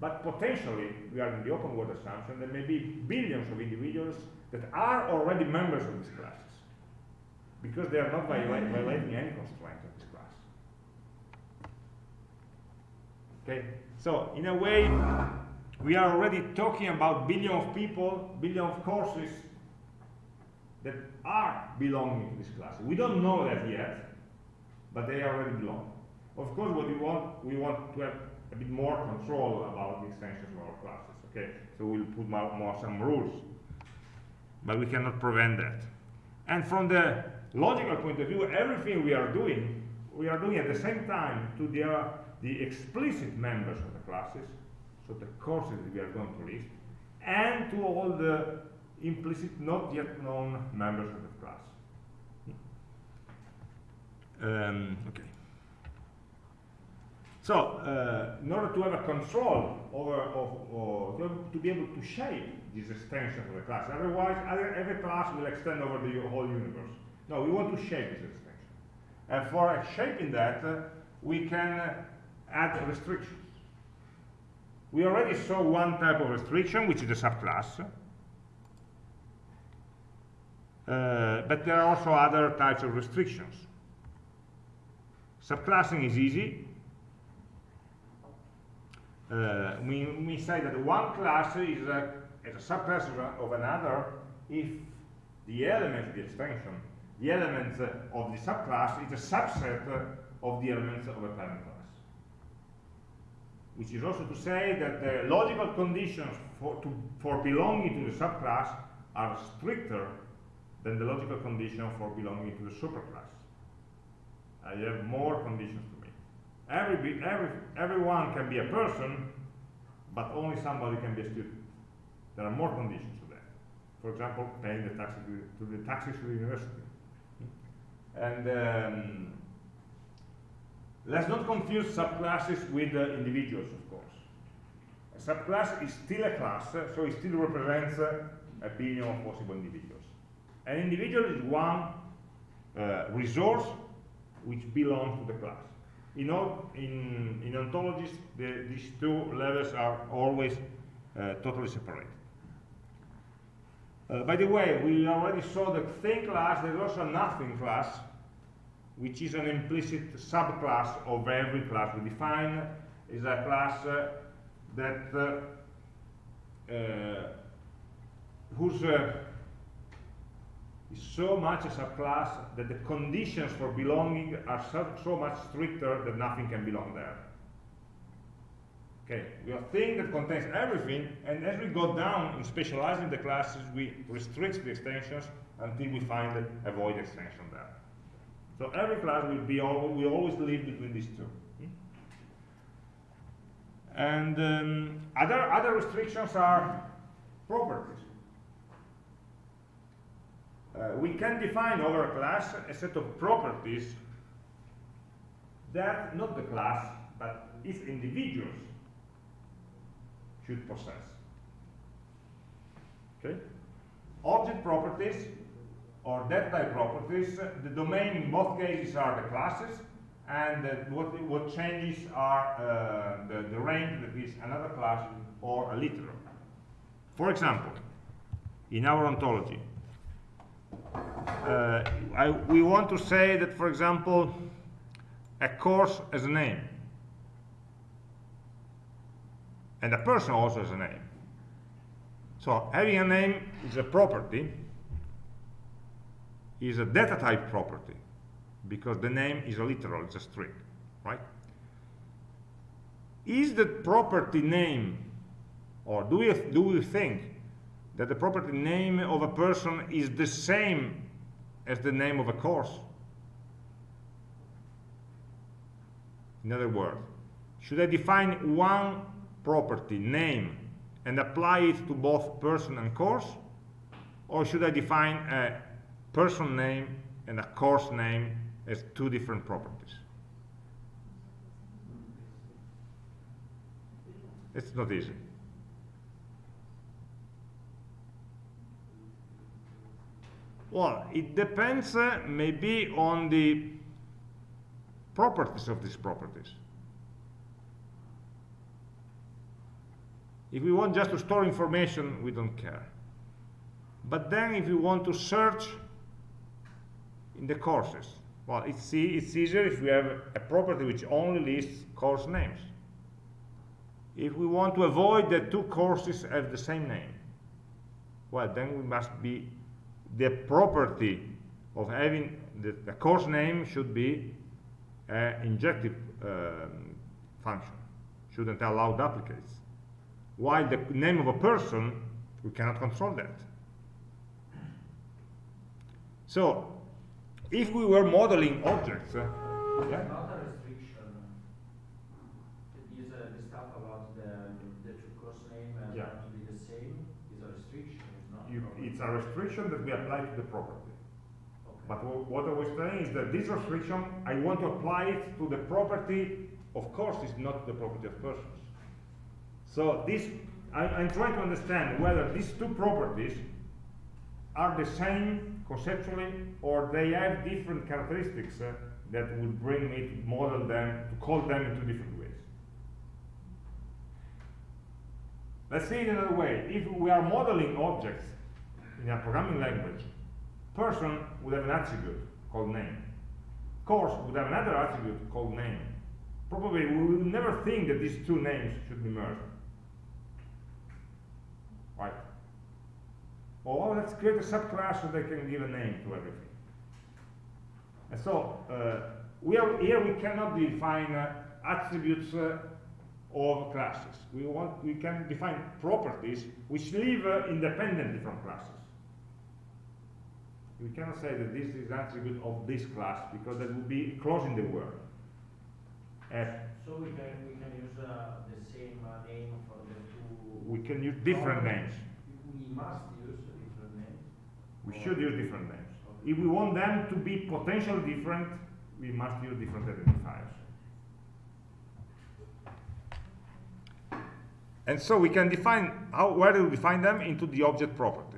but potentially, we are in the open world assumption, there may be billions of individuals that are already members of these classes, because they are not viola mm-hmm. violating any constraint of this class. Okay, so in a way, we are already talking about billion of people, billion of courses that are belonging to this class. We don't know that yet, but they already belong. Of course, what we want, we want to have a bit more control about the extensions of our classes. Okay, so we'll put more, more some rules, but we cannot prevent that. And from the logical point of view, everything we are doing, we are doing at the same time to the, uh, the explicit members of the classes, so the courses that we are going to list, and to all the implicit, not yet known members of the class. Um, okay. So, uh, in order to have a control over, or to, be able to shape this extension of the class, otherwise other, every class will extend over the whole universe. No, we want to shape this extension. And for shaping that, uh, we can uh, add restrictions. We already saw one type of restriction, which is the subclass. Uh, but there are also other types of restrictions. Subclassing is easy. Uh, we, we say that one class is a, is a subclass of, another if the element of the extension, the element uh, of the subclass is a subset uh, of the elements of a parent class. Which is also to say that the logical conditions for, to, for belonging to the subclass are stricter than the logical condition for belonging to the superclass. I have more conditions. Every, every, everyone can be a person, but only somebody can be a student. There are more conditions to that. For example, paying the taxes to, to the taxes to the university. And um, let's not confuse subclasses with uh, individuals, of course. A subclass is still a class, so it still represents uh, a billion of possible individuals. An individual is one uh, resource which belongs to the class. You know, in, in ontologies, the, these two levels are always uh, totally separated. Uh, by the way, we already saw that thing class, there's also a nothing class, which is an implicit subclass of every class we define, is a class uh, that uh, uh, whose uh, is so much a subclass that the conditions for belonging are so, so much stricter that nothing can belong there. Okay, we have a thing that contains everything, and as we go down in specializing the classes, we restrict the extensions until we find a void extension there. So every class will be always, we always live between these two. And um, other other restrictions are properties. Uh, we can define over a class a set of properties that not the class, but its individuals should possess. Okay? Object properties or data type properties, the domain in both cases are the classes, and uh, what, what changes are uh, the, the range that is another class or a literal. For example, in our ontology, uh, Uh, I, we want to say that, for example, a course has a name. And a person also has a name. So having a name is a property, is a data type property, because the name is a literal, it's a string, right? Is the property name, or do we, do we think that the property name of a person is the same as the name of a course. In other words, should I define one property name and apply it to both person and course? Or should I define a person name and a course name as two different properties? It's not easy. Well, it depends uh, maybe on the properties of these properties. If we want just to store information, we don't care. But then if we want to search in the courses, well, it's, it's easier if we have a property which only lists course names. If we want to avoid that two courses have the same name, well, then we must be the property of having the, the course name should be an injective um, function, shouldn't allow duplicates. While the name of a person, we cannot control that. So, if we were modeling objects, uh, yeah? Another restriction is uh, the stuff about the, the course name uh, yeah. to be the same is a restriction you, it's a restriction that we apply to the property. Okay. But what I was saying is that this restriction, I want to apply it to the property of course is not the property of persons. So this, I, I'm trying to understand whether these two properties are the same conceptually or they have different characteristics uh, that would bring me to model them, to call them in two different ways. Let's say it another way. If we are modeling objects in a programming language, person would have an attribute called name. Course would have another attribute called name. Probably we will never think that these two names should be merged. Right? Or let's create a subclass so they can give a name to everything. And so uh, we are here we cannot define uh, attributes uh, of classes. We want we can define properties which live uh, independently from classes. We cannot say that this is an attribute of this class because that would be closing the word. F. So we can we can use uh, the same uh, name for the two. We can use different names. We must use different names. We should use different names. Okay. If we want them to be potentially different, we must use different identifiers. And so we can define, how, where do we define them? Into the object properties.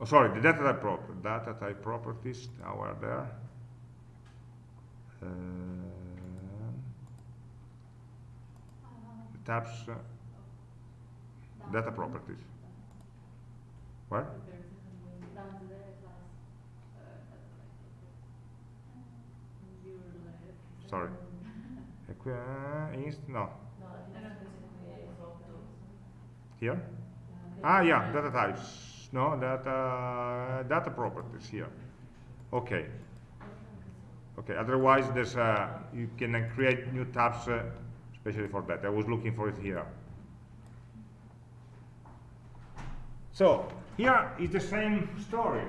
Oh, sorry, the data type properties. Data type properties, now we're there. The tabs, uh, data properties. Where? Sorry. Uh, inst, no, here? Ah, yeah, data types. No, data, data properties here. Okay. Okay, otherwise there's uh, you can uh, create new tabs uh, especially for that. I was looking for it here. So, here is the same story.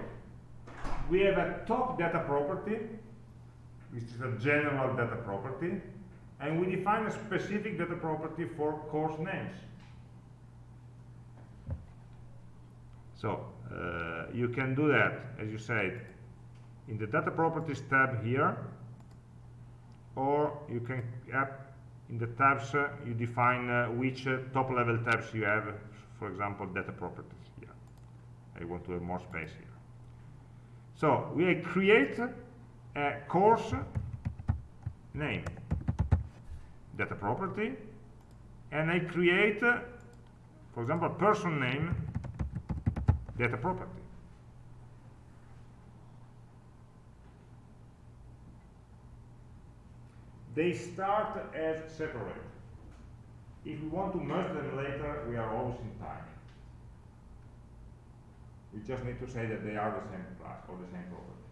We have a top data property, which is a general data property, and we define a specific data property for course names. So, uh, you can do that, as you said, in the data properties tab here, or you can in the tabs, uh, you define uh, which uh, top level tabs you have, for example, data properties here. I want to have more space here. So, we create a course name, data property, and I create, uh, for example, person name, data property. They start as separate. If we want to merge them later, we are always in time. We just need to say that they are the same class or the same property.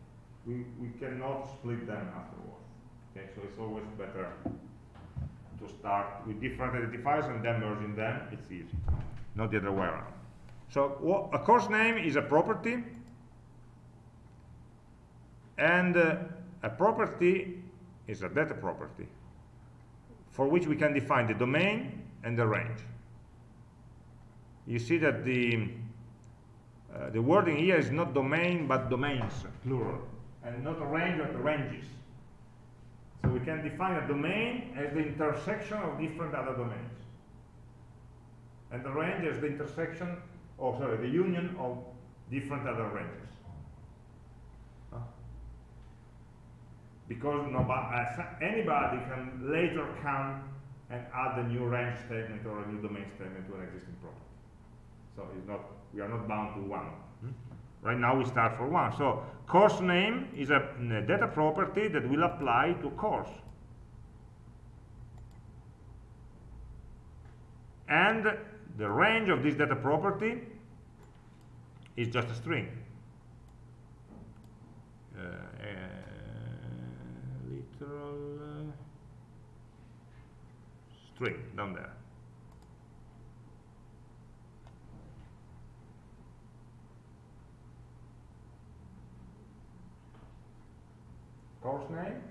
We, we cannot split them afterwards. Okay, so it's always better to start with different identifiers and then merging them. It's easy, not the other way around. So wha- a course name is a property, and uh, a property is a data property for which we can define the domain and the range. You see that the uh, the wording here is not domain but domains, plural, and not a range but ranges. So we can define a domain as the intersection of different other domains. And the range as the intersection, or sorry, the union of different other ranges. Huh? Because nobody, anybody can later come and add a new range statement or a new domain statement to an existing property. So it's not, we are not bound to one. Hmm? Right now we start for one. So course name is a, a data property that will apply to course. And the range of this data property is just a string. Uh, literal uh, string down there. Course name,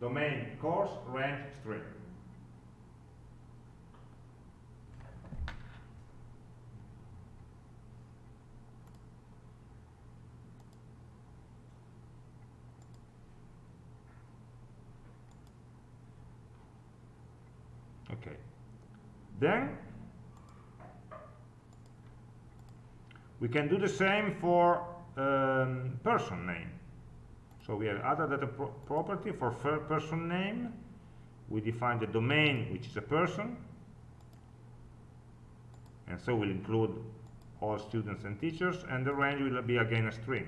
domain, course, range, string. Okay. Then we can do the same for um, person name. So we have other data pro property for person name. We define the domain, which is a person. And so we'll include all students and teachers, and the range will be again a string.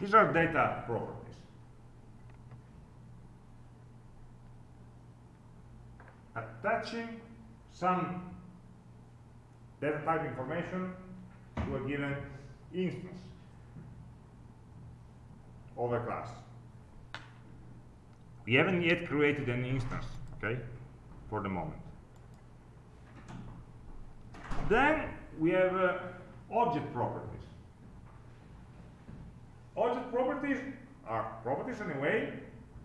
These are data properties. Attaching some data type information to a given instance of a class. We haven't yet created an instance, okay, for the moment. Then we have uh, object properties. Object properties are properties in a way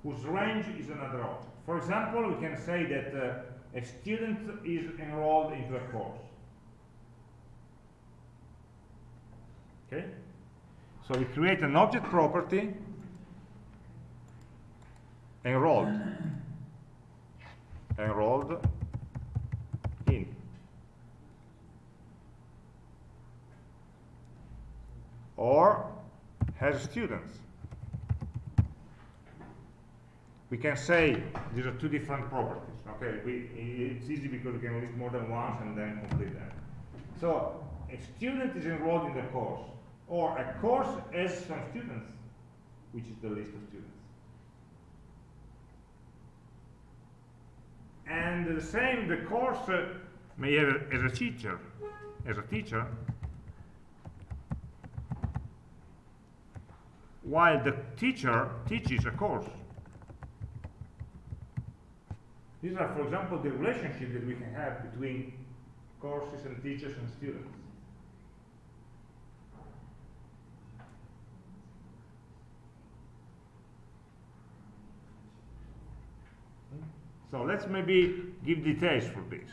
whose range is another object. For example, we can say that uh, a student is enrolled into a course. Okay? So we create an object property enrolled. enrolled in. Or has students. We can say these are two different properties. Okay, we, it's easy because we can list more than once and then complete them. So a student is enrolled in the course or a course has some students, which is the list of students. And the same, the course uh, may have as a teacher, as a teacher, while the teacher teaches a course. These are, for example, the relationship that we can have between courses and teachers and students. So let's maybe give details for this.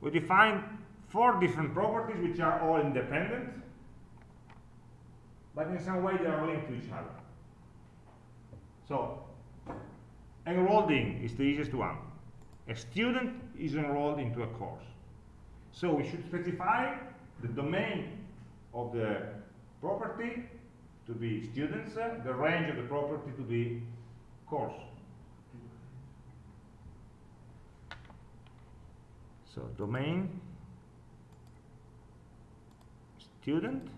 We define four different properties which are all independent, but in some way they are linked to each other. So, enrolled in is the easiest one. A student is enrolled into a course. So we should specify the domain of the property to be students, uh, the range of the property to be course. So domain, student,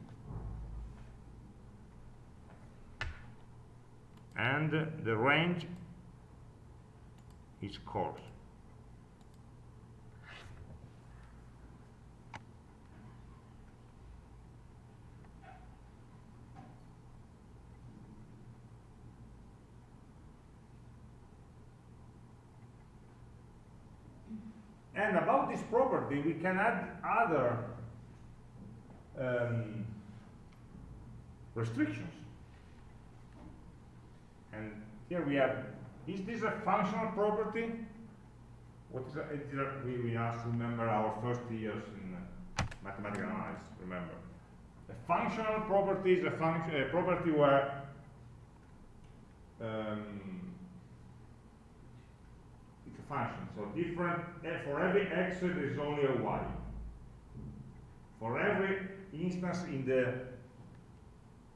and the range is course. And about this property, we can add other um, restrictions. And here we have, is this a functional property? What is we, we to remember our first years in uh, mathematical analysis, remember. A functional property is a, function, a property where um, it's a function. So different, eh, for every x there is only a y. For every instance in the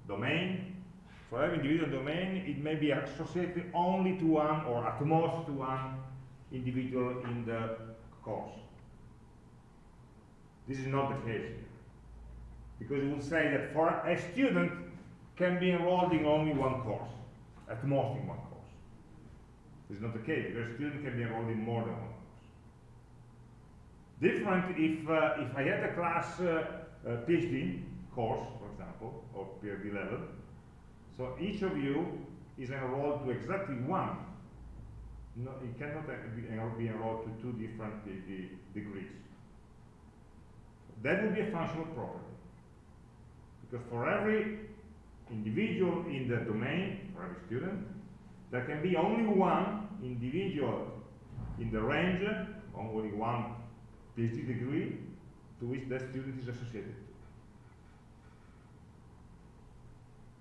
domain, for every individual domain, it may be associated only to one or at most to one individual in the course. This is not the case here. Because it would say that for a student can be enrolled in only one course, at most in one course. This is not the case, because a student can be enrolled in more than one course. Different if, uh, if I had a class uh, uh, PhD course, for example, or PhD level, so each of you is enrolled to exactly one. No, it cannot be, enrolled to two different degrees. That would be a functional property. Because for every individual in the domain, for every student, there can be only one individual in the range, only one PhD degree, to which that student is associated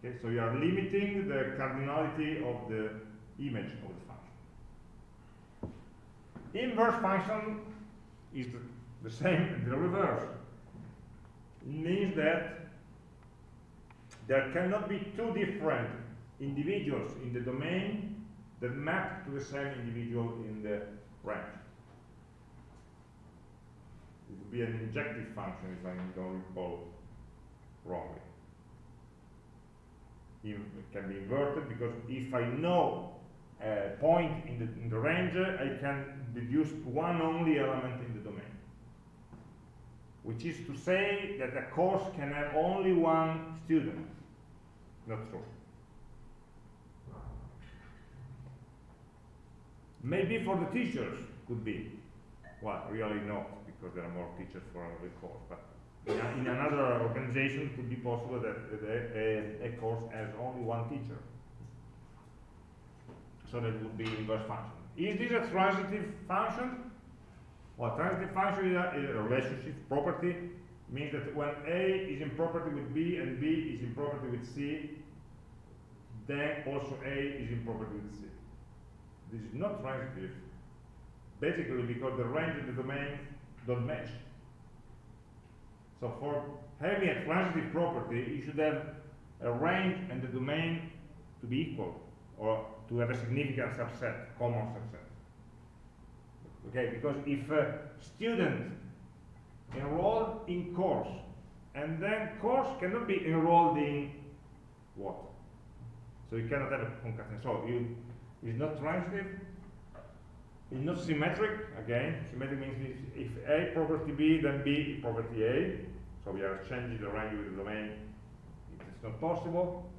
Okay, so you are limiting the cardinality of the image of the function. Inverse function is the, the same, the reverse. It means that there cannot be two different individuals in the domain that map to the same individual in the range. It would be an injective function if I don't recall wrongly. Can be inverted because if I know a point in the, in the range, I can deduce one only element in the domain. Which is to say that a course can have only one student. Not true. Maybe for the teachers could be. Well, really not, because there are more teachers for every course. But in, another organization, it could be possible that a, a, a, course has only one teacher. So that would be inverse function. Is this a transitive function? Well, transitive function is a, is a relationship property means that when A is in property with B and B is in property with C, then also A is in property with C. This is not transitive, basically because the range and the domain don't match. So for having a transitive property, you should have a range and the domain to be equal, or to have a significant subset, common subset. Okay, because if a student enrolled in course, and then course cannot be enrolled in what? So you cannot have a concatenation. So you is not transitive, it's not symmetric, again, symmetric means if A property B, then B property A, so we are changing the range with the domain, it's not possible.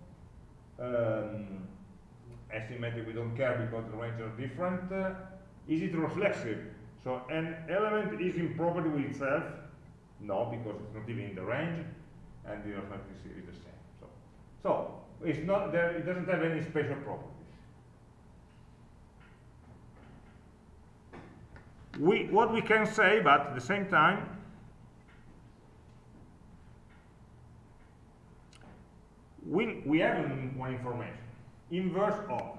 Um, asymmetric, we don't care because the ranges are different. Uh, is it reflexive? So an element is in property with itself? No, because it's not even in the range, and the arithmetic is the same. So, so it's not there. It doesn't have any special properties. We, what we can say, but at the same time, we, we have one information, inverse of.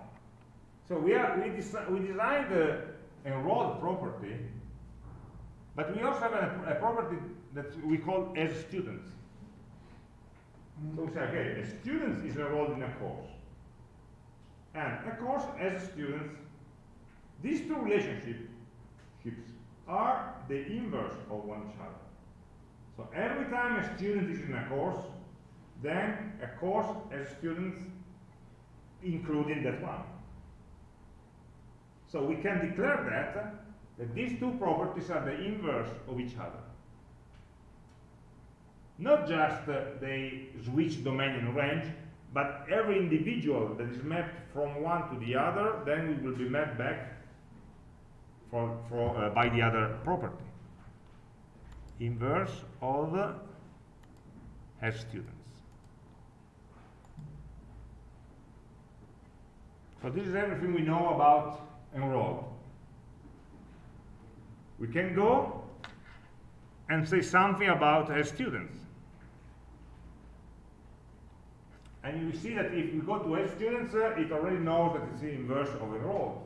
So we, are, we, desi we designed the enrolled property, but we also have a, a property that we call as students. So we say, okay, a student is enrolled in a course. And a course as students, these two relationships are the inverse of one another. So every time a student is in a course, then a course has students including that one. So we can declare that, that these two properties are the inverse of each other. Not just uh, they switch domain and range, but every individual that is mapped from one to the other, then it will be mapped back for, for, uh, by the other property. Inverse of as students. So this is everything we know about enrolled. We can go and say something about as students. And you see that if we go to as students, uh, it already knows that it's the inverse of enrolled.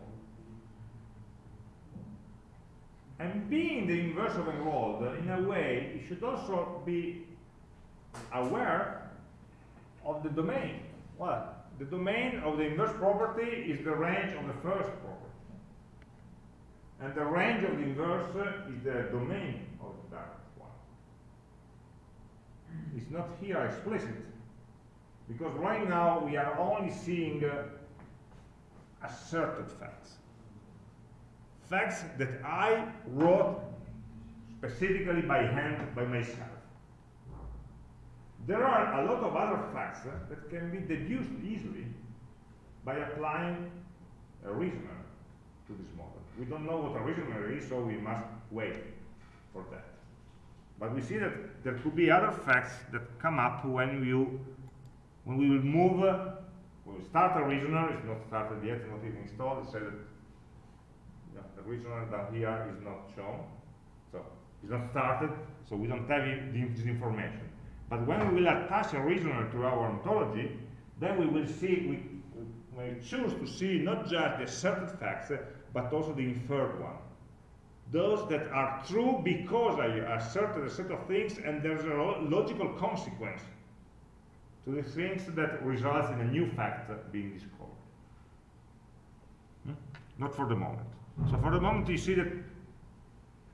And being the inverse of enrolled, in a way, you should also be aware of the domain. Well, the domain of the inverse property is the range of the first property. And the range of the inverse is the domain of the direct one. It's not here explicit, because right now we are only seeing uh, asserted facts facts that I wrote specifically by hand by myself. There are a lot of other facts uh, that can be deduced easily by applying a reasoner to this model. We don't know what a reasoner is, so we must wait for that. But we see that there could be other facts that come up when you when we will move, uh, when we start a reasoner, it's not started yet, it's not even installed, it says that the reasoner down here is not shown. So it's not started, so we don't have this information. But when we will attach a reasoner to our ontology, then we will see, we, we choose to see not just the asserted facts, but also the inferred one. Those that are true because I asserted a set of things and there's a logical consequence to the things that results in a new fact being discovered. Hmm? Not for the moment. So for the moment you see that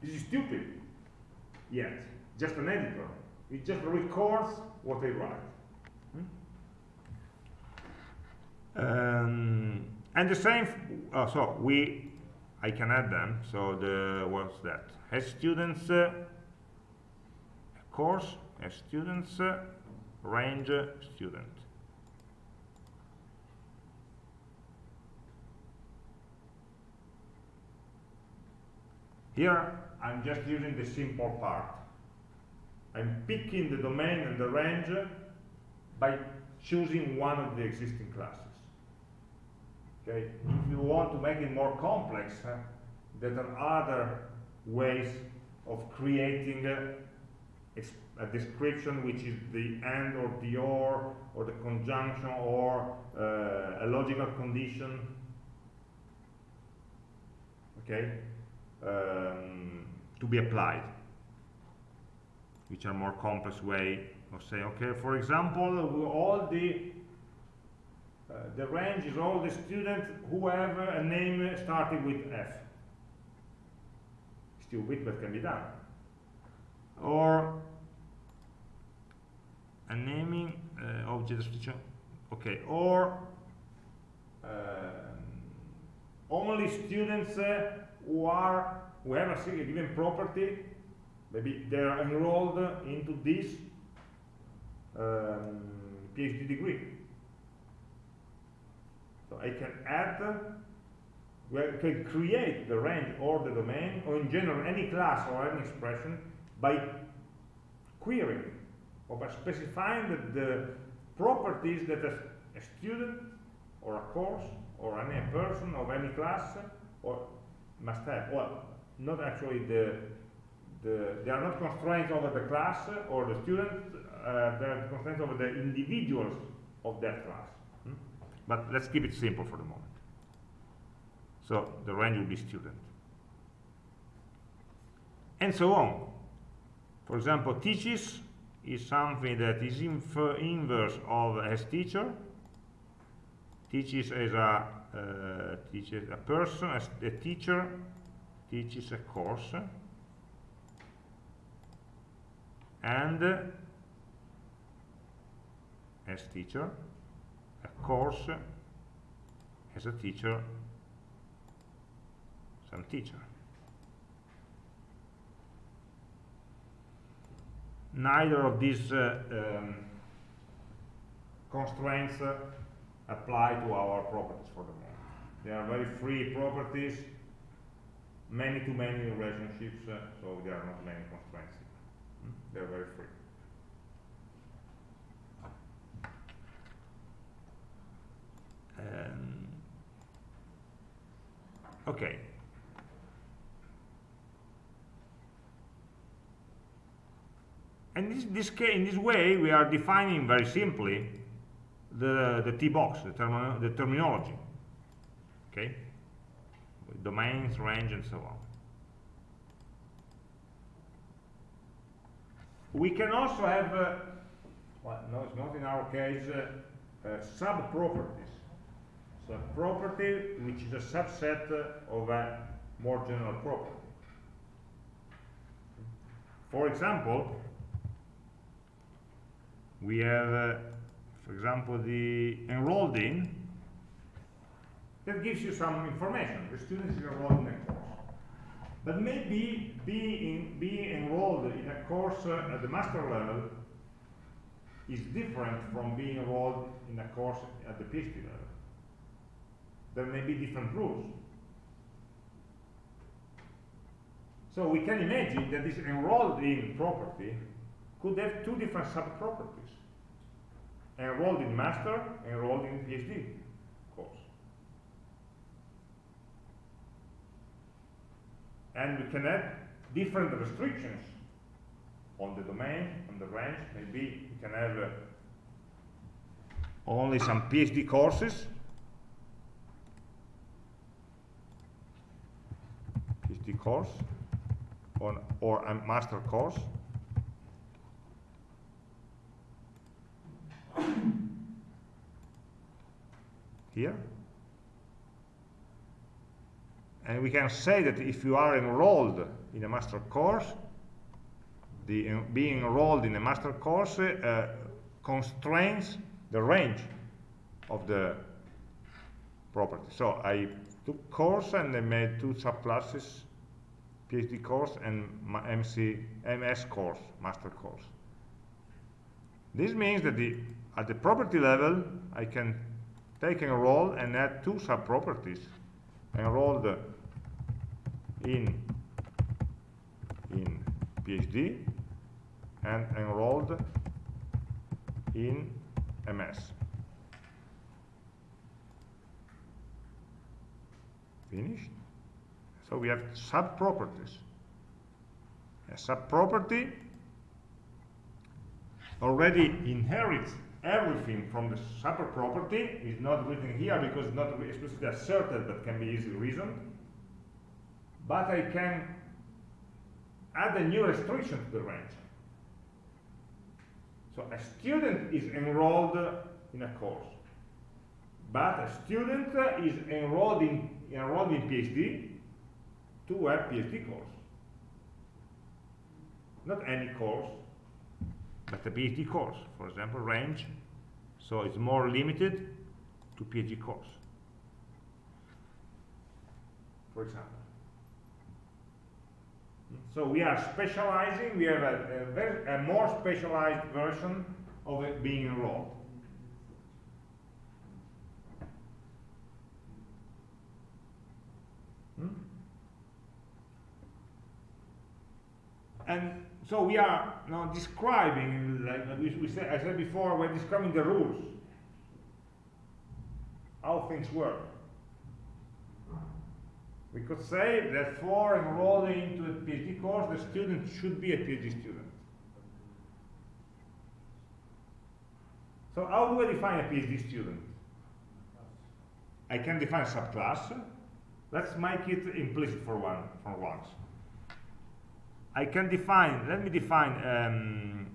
this is stupid, yet, just an editor. It just records what they write. Hmm? Um, and the same, uh, so we, I can add them, so the, what's that? As students, uh, course, as students, uh, range student. Here, I'm just using the simple part. I'm picking the domain and the range by choosing one of the existing classes. Okay, if you want to make it more complex, there are other ways of creating uh, a description which is the and or the or or the conjunction or uh, a logical condition. Okay? Um, to be applied which are more complex way of saying okay for example all the uh, the range is all the students who have a name starting with F. Stupid but can be done. Or a naming uh, object description okay or um, only students uh, who are who have a given property maybe they are enrolled into this um, PhD degree so I can add well, can create the range or the domain or in general any class or any expression by querying or by specifying that the properties that a, a student or a course or any person of any class or must have. Well, not actually the, the they are not constraints over the class or the student, uh, they are constraints over the individuals of that class. Hmm? But let's keep it simple for the moment. So the range will be student. And so on. For example, teaches is something that is inverse of as teacher teaches as a uh, teaches a person as a teacher teaches a course and as teacher a course as a teacher some teacher neither of these uh, um, constraints uh, apply to our properties for the moment. They are very free properties, many-to-many -many relationships, uh, so there are not many constraints. They are very free. Um, okay, And this, this in this way, we are defining very simply the, the T-box, the, the terminology. Okay? Domains, range, and so on. We can also have, uh, well, no, it's not in our case, uh, uh, sub-properties. So property which is a subset of a more general property. For example, we have, uh, for example, the enrolled in, that gives you some information. The student is enrolled in a course. But maybe being, being enrolled in a course uh, at the master level is different from being enrolled in a course at the PhD level. There may be different rules. So we can imagine that this enrolled in property could have two different sub-properties enrolled in master, enrolled in PhD course. And we can add different restrictions on the domain, on the range. Maybe we can have uh, only some PhD courses. PhD course on, or a master course. Here. And we can say that if you are enrolled in a master course, the, uh, being enrolled in a master course uh, constrains the range of the property. So I took course and I made two subclasses, PhD course and MC, MS course, master course. This means that the, at the property level, I can take enroll and add two sub-properties: subproperties. Enrolled in, in PhD and enrolled in MS. Finished? So we have sub-properties. A sub-property already inherits everything from the sub-property. is not written here because it's not explicitly asserted but can be easily reasoned. But I can add a new restriction to the range. So a student is enrolled in a course, but a student is enrolled in, enrolled in PhD to a PhD course. Not any course, but a PhD course, for example, range. So it's more limited to PhD course, for example. So we are specializing, we have a, a, very, a more specialized version of it being enrolled. Hmm? And so we are now describing, like we, we said, I said before, we're describing the rules, how things work. We could say that for enrolling into a PhD course, the student should be a PhD student. So how do I define a PhD student? I can define a subclass. Let's make it implicit for one for once. I can define, let me define um,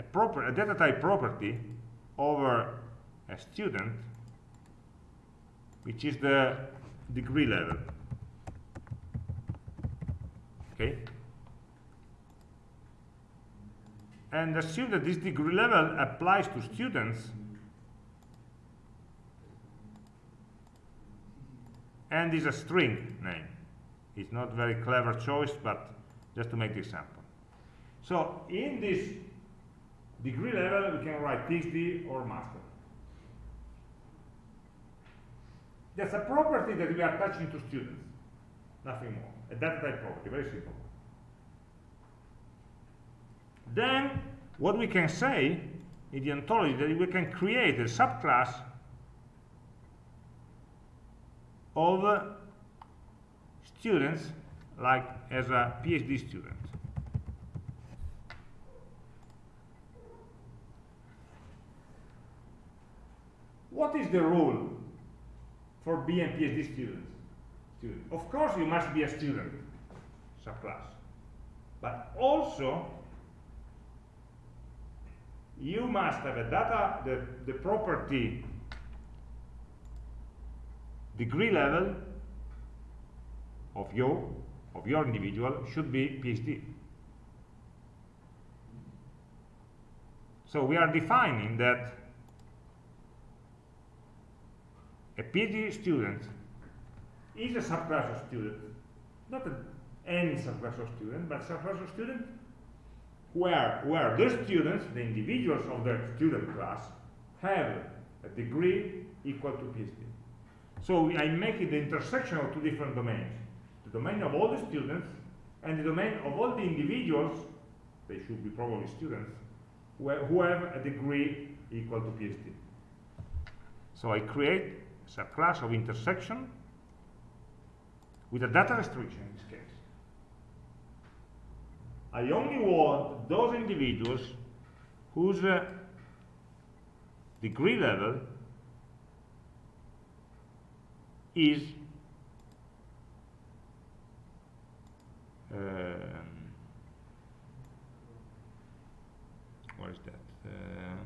a proper a data type property over a student, which is the degree level. Okay? And assume that this degree level applies to students and is a string name. It's not very clever choice, but just to make the example. So in this degree level, we can write PhD or master. That's a property that we are attaching to students, nothing more. A data type property, very simple. Then, what we can say in the ontology that we can create a subclass of students like as a PhD student. What is the rule for B and PhD students. Student. Of course, you must be a student, subclass. But also, you must have a data, the, the property degree level of you, of your individual, should be PhD. So we are defining that a PhD student is a subclass of student, not a, any subclass of student, but subclass of student where, where the students, the individuals of the student class, have a degree equal to PhD. So I make it the intersection of two different domains. The domain of all the students and the domain of all the individuals, they should be probably students, who have a degree equal to PhD. So I create it's a class of intersection with a data restriction in this case. I only want those individuals whose uh, degree level is um, what is that? Uh,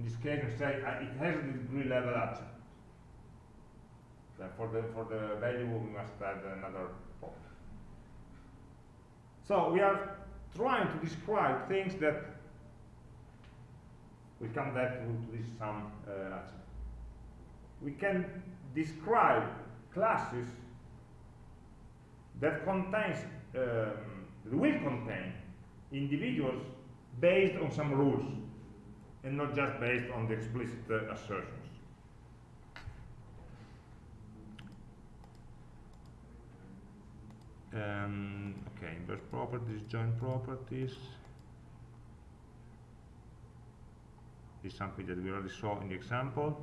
in this case, uh, it has a degree level at. Then for the for the value, we must add another pop. So we are trying to describe things that we come back to, this some uh, we can describe classes that contains um, will contain individuals based on some rules and not just based on the explicit uh, assertions. Um, okay, inverse properties, joint properties. This is something that we already saw in the example.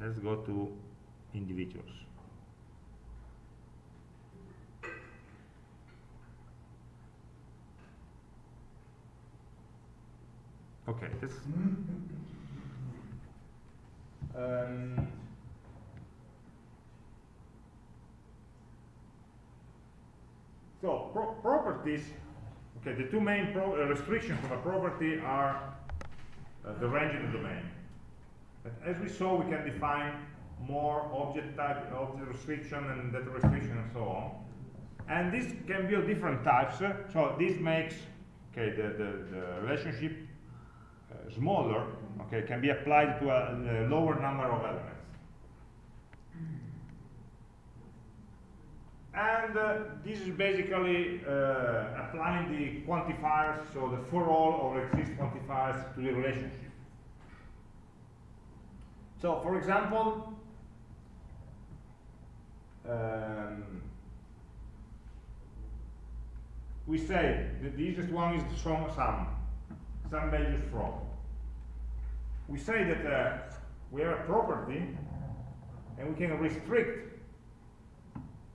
Let's go to individuals. Okay, this. Um, so pro properties. Okay, the two main uh, restrictions of a property are uh, the range and the domain. But as we saw, we can define more object type, object restriction and data restriction and so on. And this can be of different types. So this makes okay the, the, the relationship uh, smaller, okay, can be applied to a, a lower number of elements. And uh, this is basically uh, applying the quantifiers, so the for all or exist quantifiers to the relationship. So, for example, um, we say that the easiest one is from sum, some values from. We say that uh, we have a property and we can restrict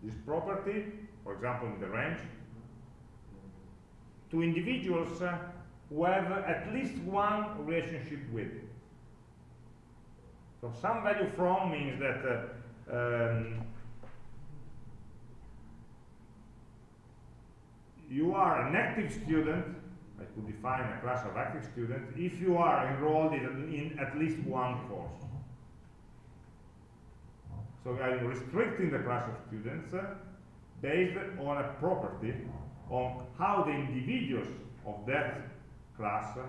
this property, for example in the range, to individuals uh, who have at least one relationship with. So some value from means that uh, um, you are an active student, I could define a class of active students, if you are enrolled in, in at least one course. So I'm restricting the class of students uh, based on a property on how the individuals of that class uh,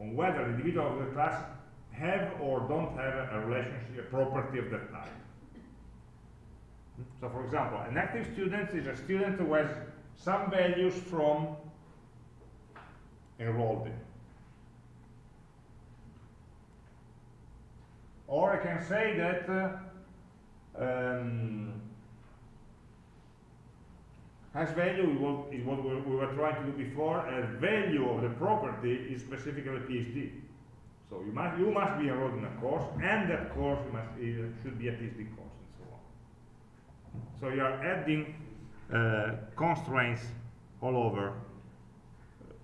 on whether the individual of the class have or don't have a relationship, a property of that type. So for example, an active student is a student who has some values from enrolled in. Or I can say that uh, um, Has value is what we were trying to do before. A value of the property is specifically PhD. So you must you must be enrolled in a course, and that course must uh, should be a PhD course, and so on. So you are adding constraints all over.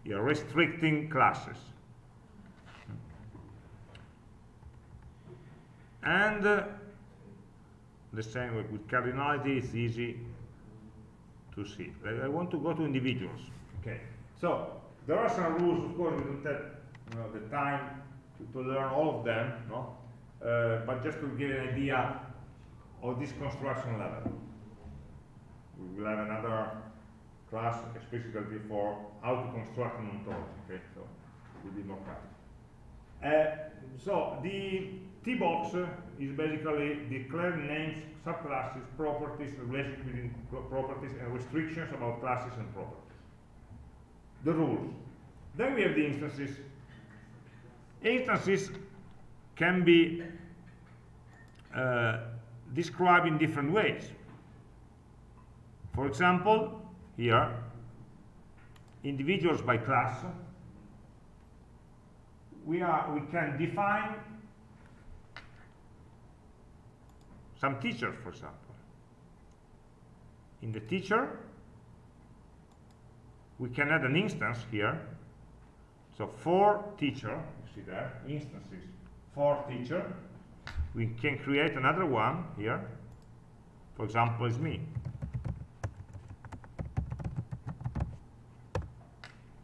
You are restricting classes. And uh, the same with cardinality is easy to see. I, I, want to go to individuals. Okay. So there are some rules. Of course, we don't have you know, the time to, to learn all of them. No. Uh, but just to give an idea of this construction level, we will have another class specifically for how to construct an ontology. Okay. So it will be more practical. Uh, so the T-box is basically declaring names, subclasses, properties, relations between properties, and restrictions about classes and properties. The rules. Then we have the instances. Instances can be uh, described in different ways. For example, here, individuals by class, we, are, we can define some teachers, for example. In the teacher, we can add an instance here. So for teacher, you see there, instances for teacher. We can create another one here. For example, is me.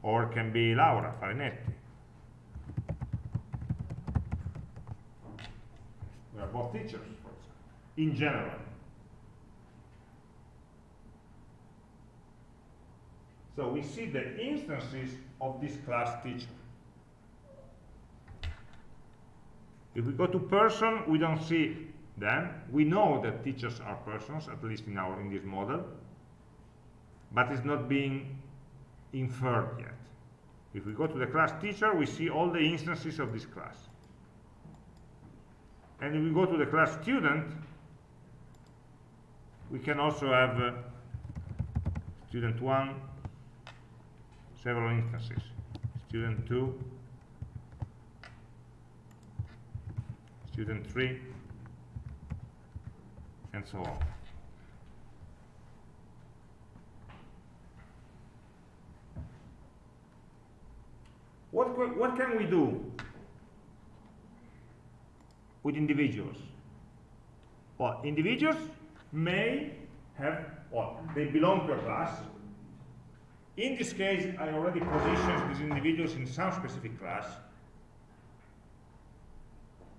Or it can be Laura Farinetti. We are both teachers, for example, in general. So we see the instances of this class teacher. If we go to person, we don't see them. We know that teachers are persons, at least in our in this model, but it's not being inferred yet. If we go to the class teacher, we see all the instances of this class. And if we go to the class student, we can also have uh, student 1, several instances. Student 2, student 3, and so on. What, can we do with individuals? Well, individuals may have, well, they belong to a class. In this case, I already positioned these individuals in some specific class.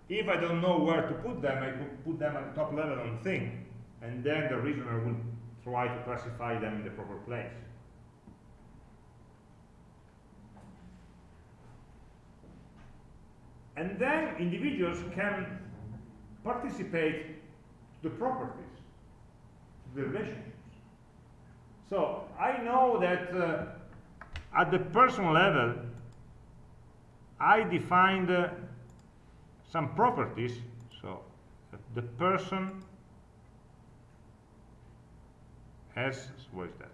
If I don't know where to put them, I could put them at the top level on thing, and then the reasoner will try to classify them in the proper place. And then individuals can participate the properties, the relationships. So I know that uh, at the personal level, I defined uh, some properties. So the person has, what is that?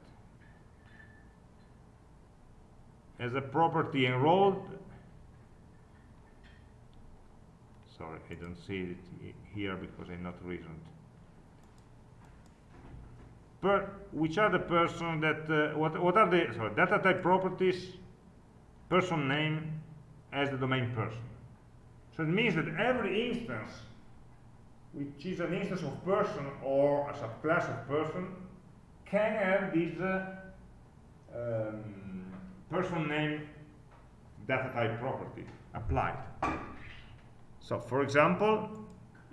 As a property enrolled sorry I don't see it here because I'm not reasoned per which are the person that uh, what, what are the sorry, data type properties person name as the domain person? So it means that every instance which is an instance of person or a subclass of person can have this uh, um, person name data type property applied so for example,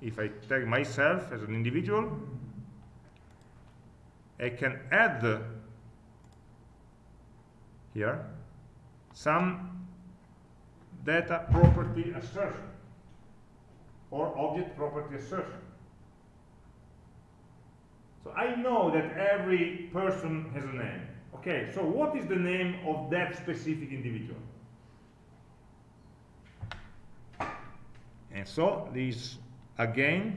if I take myself as an individual, I can add here some data property assertion or object property assertion. So I know that every person has a name. Okay, so what is the name of that specific individual? And so this again,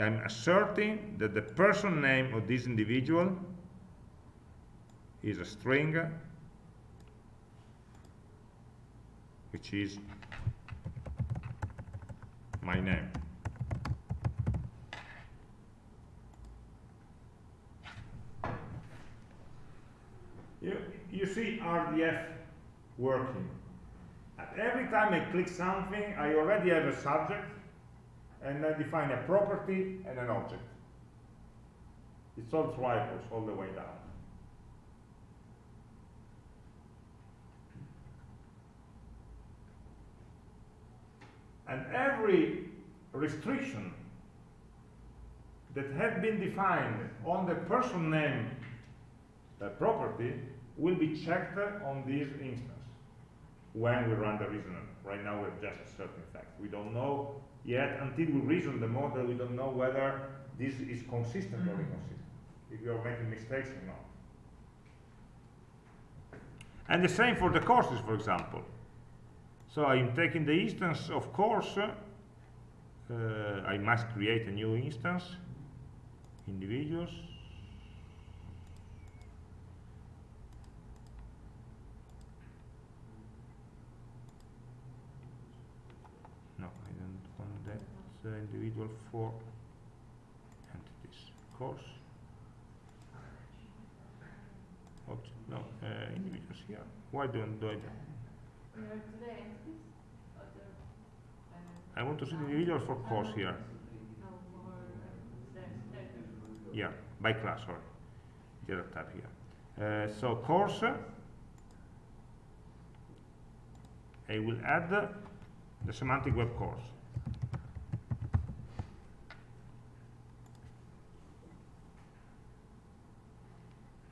I'm asserting that the person name of this individual is a string which is my name. You, you see RDF working every time I click something, I already have a subject, and I define a property and an object. It's all triples all the way down. And every restriction that had been defined on the person name uh, property will be checked on this instance when we run the reasoner. Right now we have just a certain fact. We don't know yet, until we reason the model, we don't know whether this is consistent or inconsistent, if you are making mistakes or not. And the same for the courses, for example. So I'm taking the instance of course, uh, I must create a new instance, individuals, uh, individual for entities. Course. No uh, individuals here. Why don't do I I want to see the individual for course here. Yeah by class sorry. The other tab here. Uh, so course I will add the semantic web course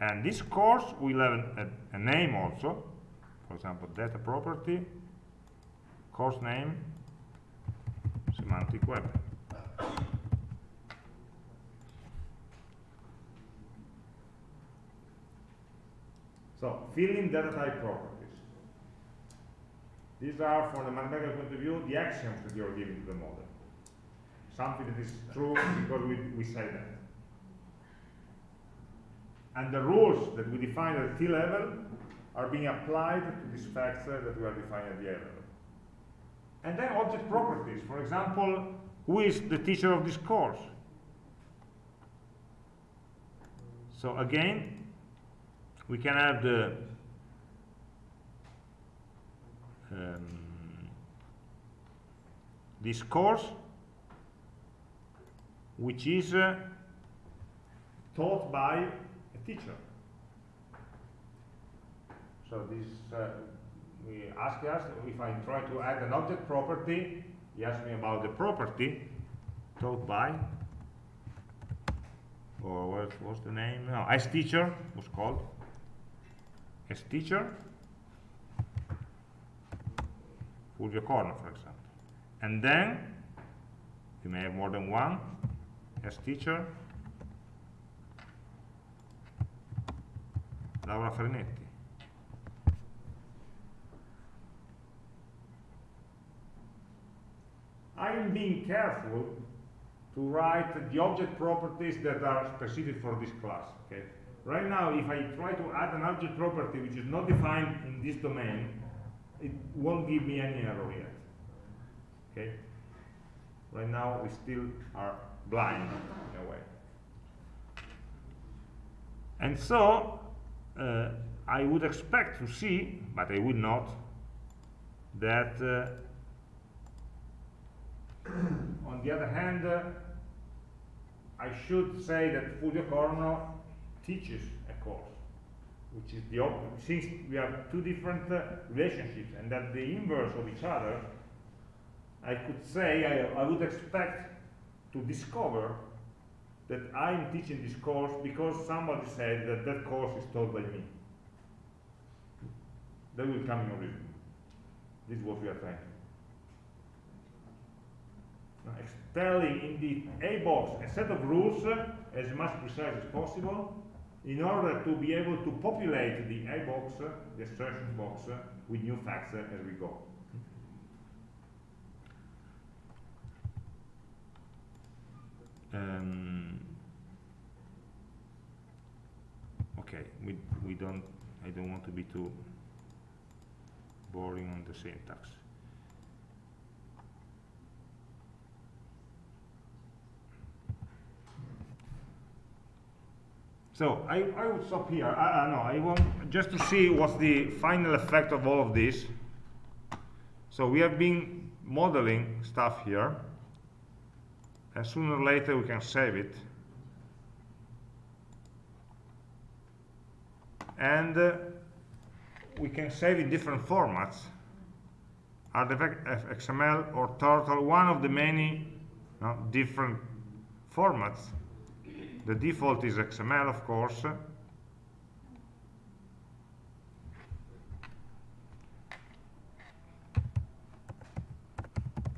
and this course will have a, a, a name also for example data property course name semantic web So, filling data type properties. These are, from the mathematical point of view, the axioms that you're giving to the model. Something that is true because we, we say that. And the rules that we define at T level are being applied to these facts uh, that we are defining at the A level. And then object properties. For example, who is the teacher of this course? So again, we can have the um, this course which is uh, taught by teacher. So this uh, we ask us if I try to add an object property. He asks me about the property taught by or what was the name? No as teacher was called. As teacher, Fulvio Corno, for example. And then, you may have more than one as teacher, Laura Farinetti. I am being careful to write the object properties that are specific for this class, okay? Right now, if I try to add an object property which is not defined in this domain, it won't give me any error yet. Okay? Right now, we still are blind in a way. And so, uh, I would expect to see, but I would not, that uh, on the other hand, uh, I should say that Fulvio Corno teaches a course, which is the. Since we have two different uh, relationships and that the inverse of each other, I could say I, I would expect to discover that I'm teaching this course because somebody said that that course is taught by me. That will come in origin. This is what we are trying. Now, telling in the A box a set of rules uh, as much precise as possible in order to be able to populate the A uh, box, the assertion box, with new facts uh, as we go. Um, okay, we, we don't, I don't want to be too boring on the syntax. So I, I would stop here. I, I know I want just to see what's the final effect of all of this. So we have been modeling stuff here, and sooner or later we can save it. And uh, we can save in different formats. RDF XML or Turtle, one of the many different formats the default is XML, of course.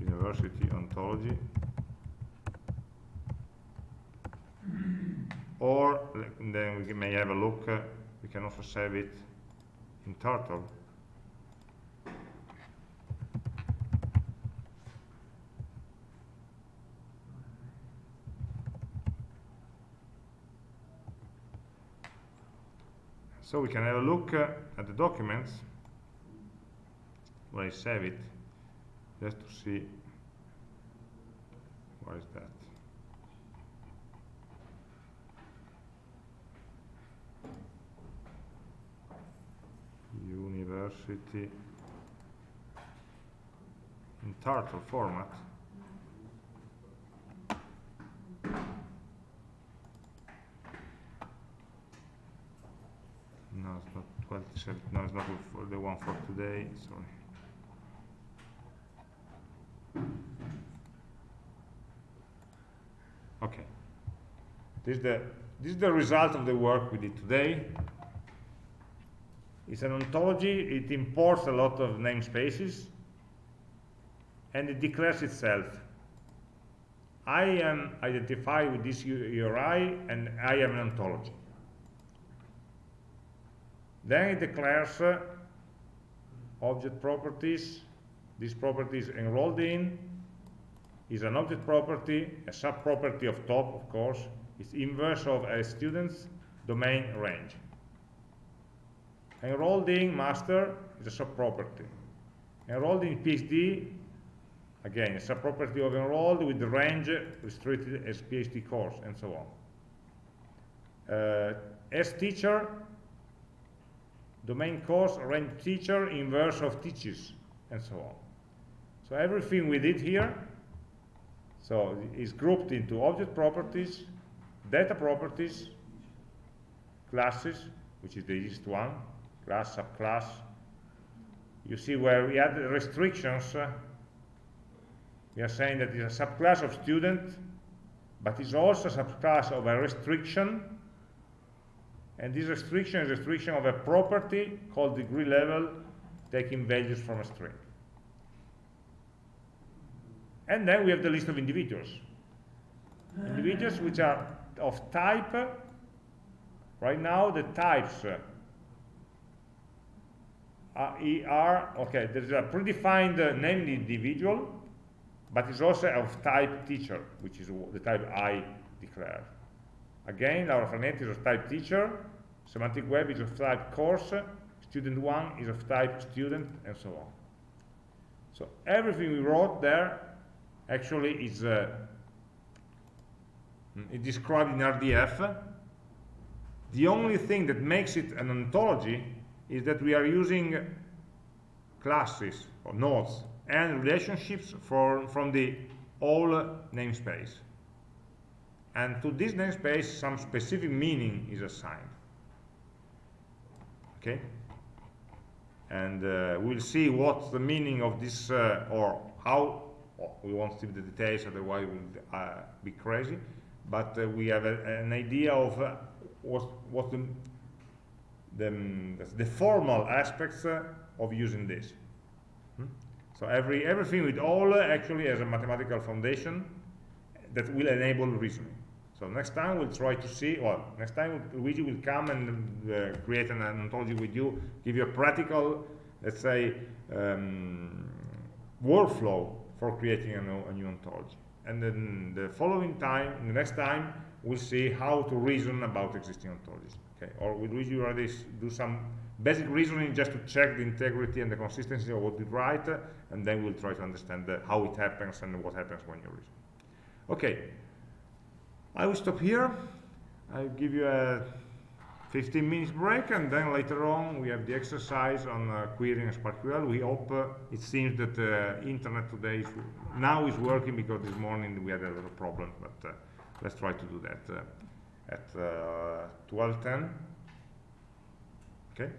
University ontology. Or then we may have a look, uh, we can also save it in Turtle. So we can have a look uh, at the documents where I save it, just to see Where is that? University in turtle format. No, it's not 12 seven- no, it's not for the one for today, sorry. Okay. This is the this is the result of the work we did today. It's an ontology, it imports a lot of namespaces, and it declares itself. I am identified with this URI, and I am an ontology. Then it declares uh, object properties. This property is enrolled in, is an object property, a sub-property of top, of course, is inverse of a student's domain range. Enrolled in master is a sub-property. Enrolled in PhD, again, a sub-property of enrolled with the range restricted as PhD course, and so on. Uh, as teacher, domain course, range teacher, inverse of teaches, and so on. So everything we did here, so is grouped into object properties, data properties, classes, which is the easiest one, class, subclass. You see where we add restrictions, uh, we are saying that it's a subclass of student, but it's also a subclass of a restriction, and this restriction is a restriction of a property called degree level, taking values from a string. And then we have the list of individuals. Individuals which are of type, right now the types uh, are, e- okay, there's a predefined uh, named individual, but it's also of type teacher, which is the type I declare. Again, Laura Farinetti is of type teacher, semantic web is of type course, student one is of type student, and so on. So everything we wrote there actually is uh, mm, is described in RDF. The only thing that makes it an ontology is that we are using classes or nodes and relationships for, from the whole namespace. And to this namespace, some specific meaning is assigned. Okay? And uh, we'll see what's the meaning of this, uh, or how, oh, we won't see the details, otherwise we'll uh, be crazy. But uh, we have a, an idea of uh, what, what the, the, the formal aspects uh, of using this. Hmm? So every, everything with OWL uh, actually has a mathematical foundation that will enable reasoning. So next time we'll try to see, well, next time Luigi will come and uh, create an, an ontology with you, give you a practical, let's say, um, workflow for creating a new, a new ontology. And then the following time, the next time, we'll see how to reason about existing ontologies. Okay, or will Luigi already do some basic reasoning just to check the integrity and the consistency of what we write, uh, and then we'll try to understand uh, how it happens and what happens when you reason. Okay, I will stop here. I'll give you a 15 minutes break, and then later on we have the exercise on uh, querying SPARQL. We hope uh, it seems that the internet today is, now is working because this morning we had a little problem, but uh, let's try to do that uh, at uh, 12:10. Okay.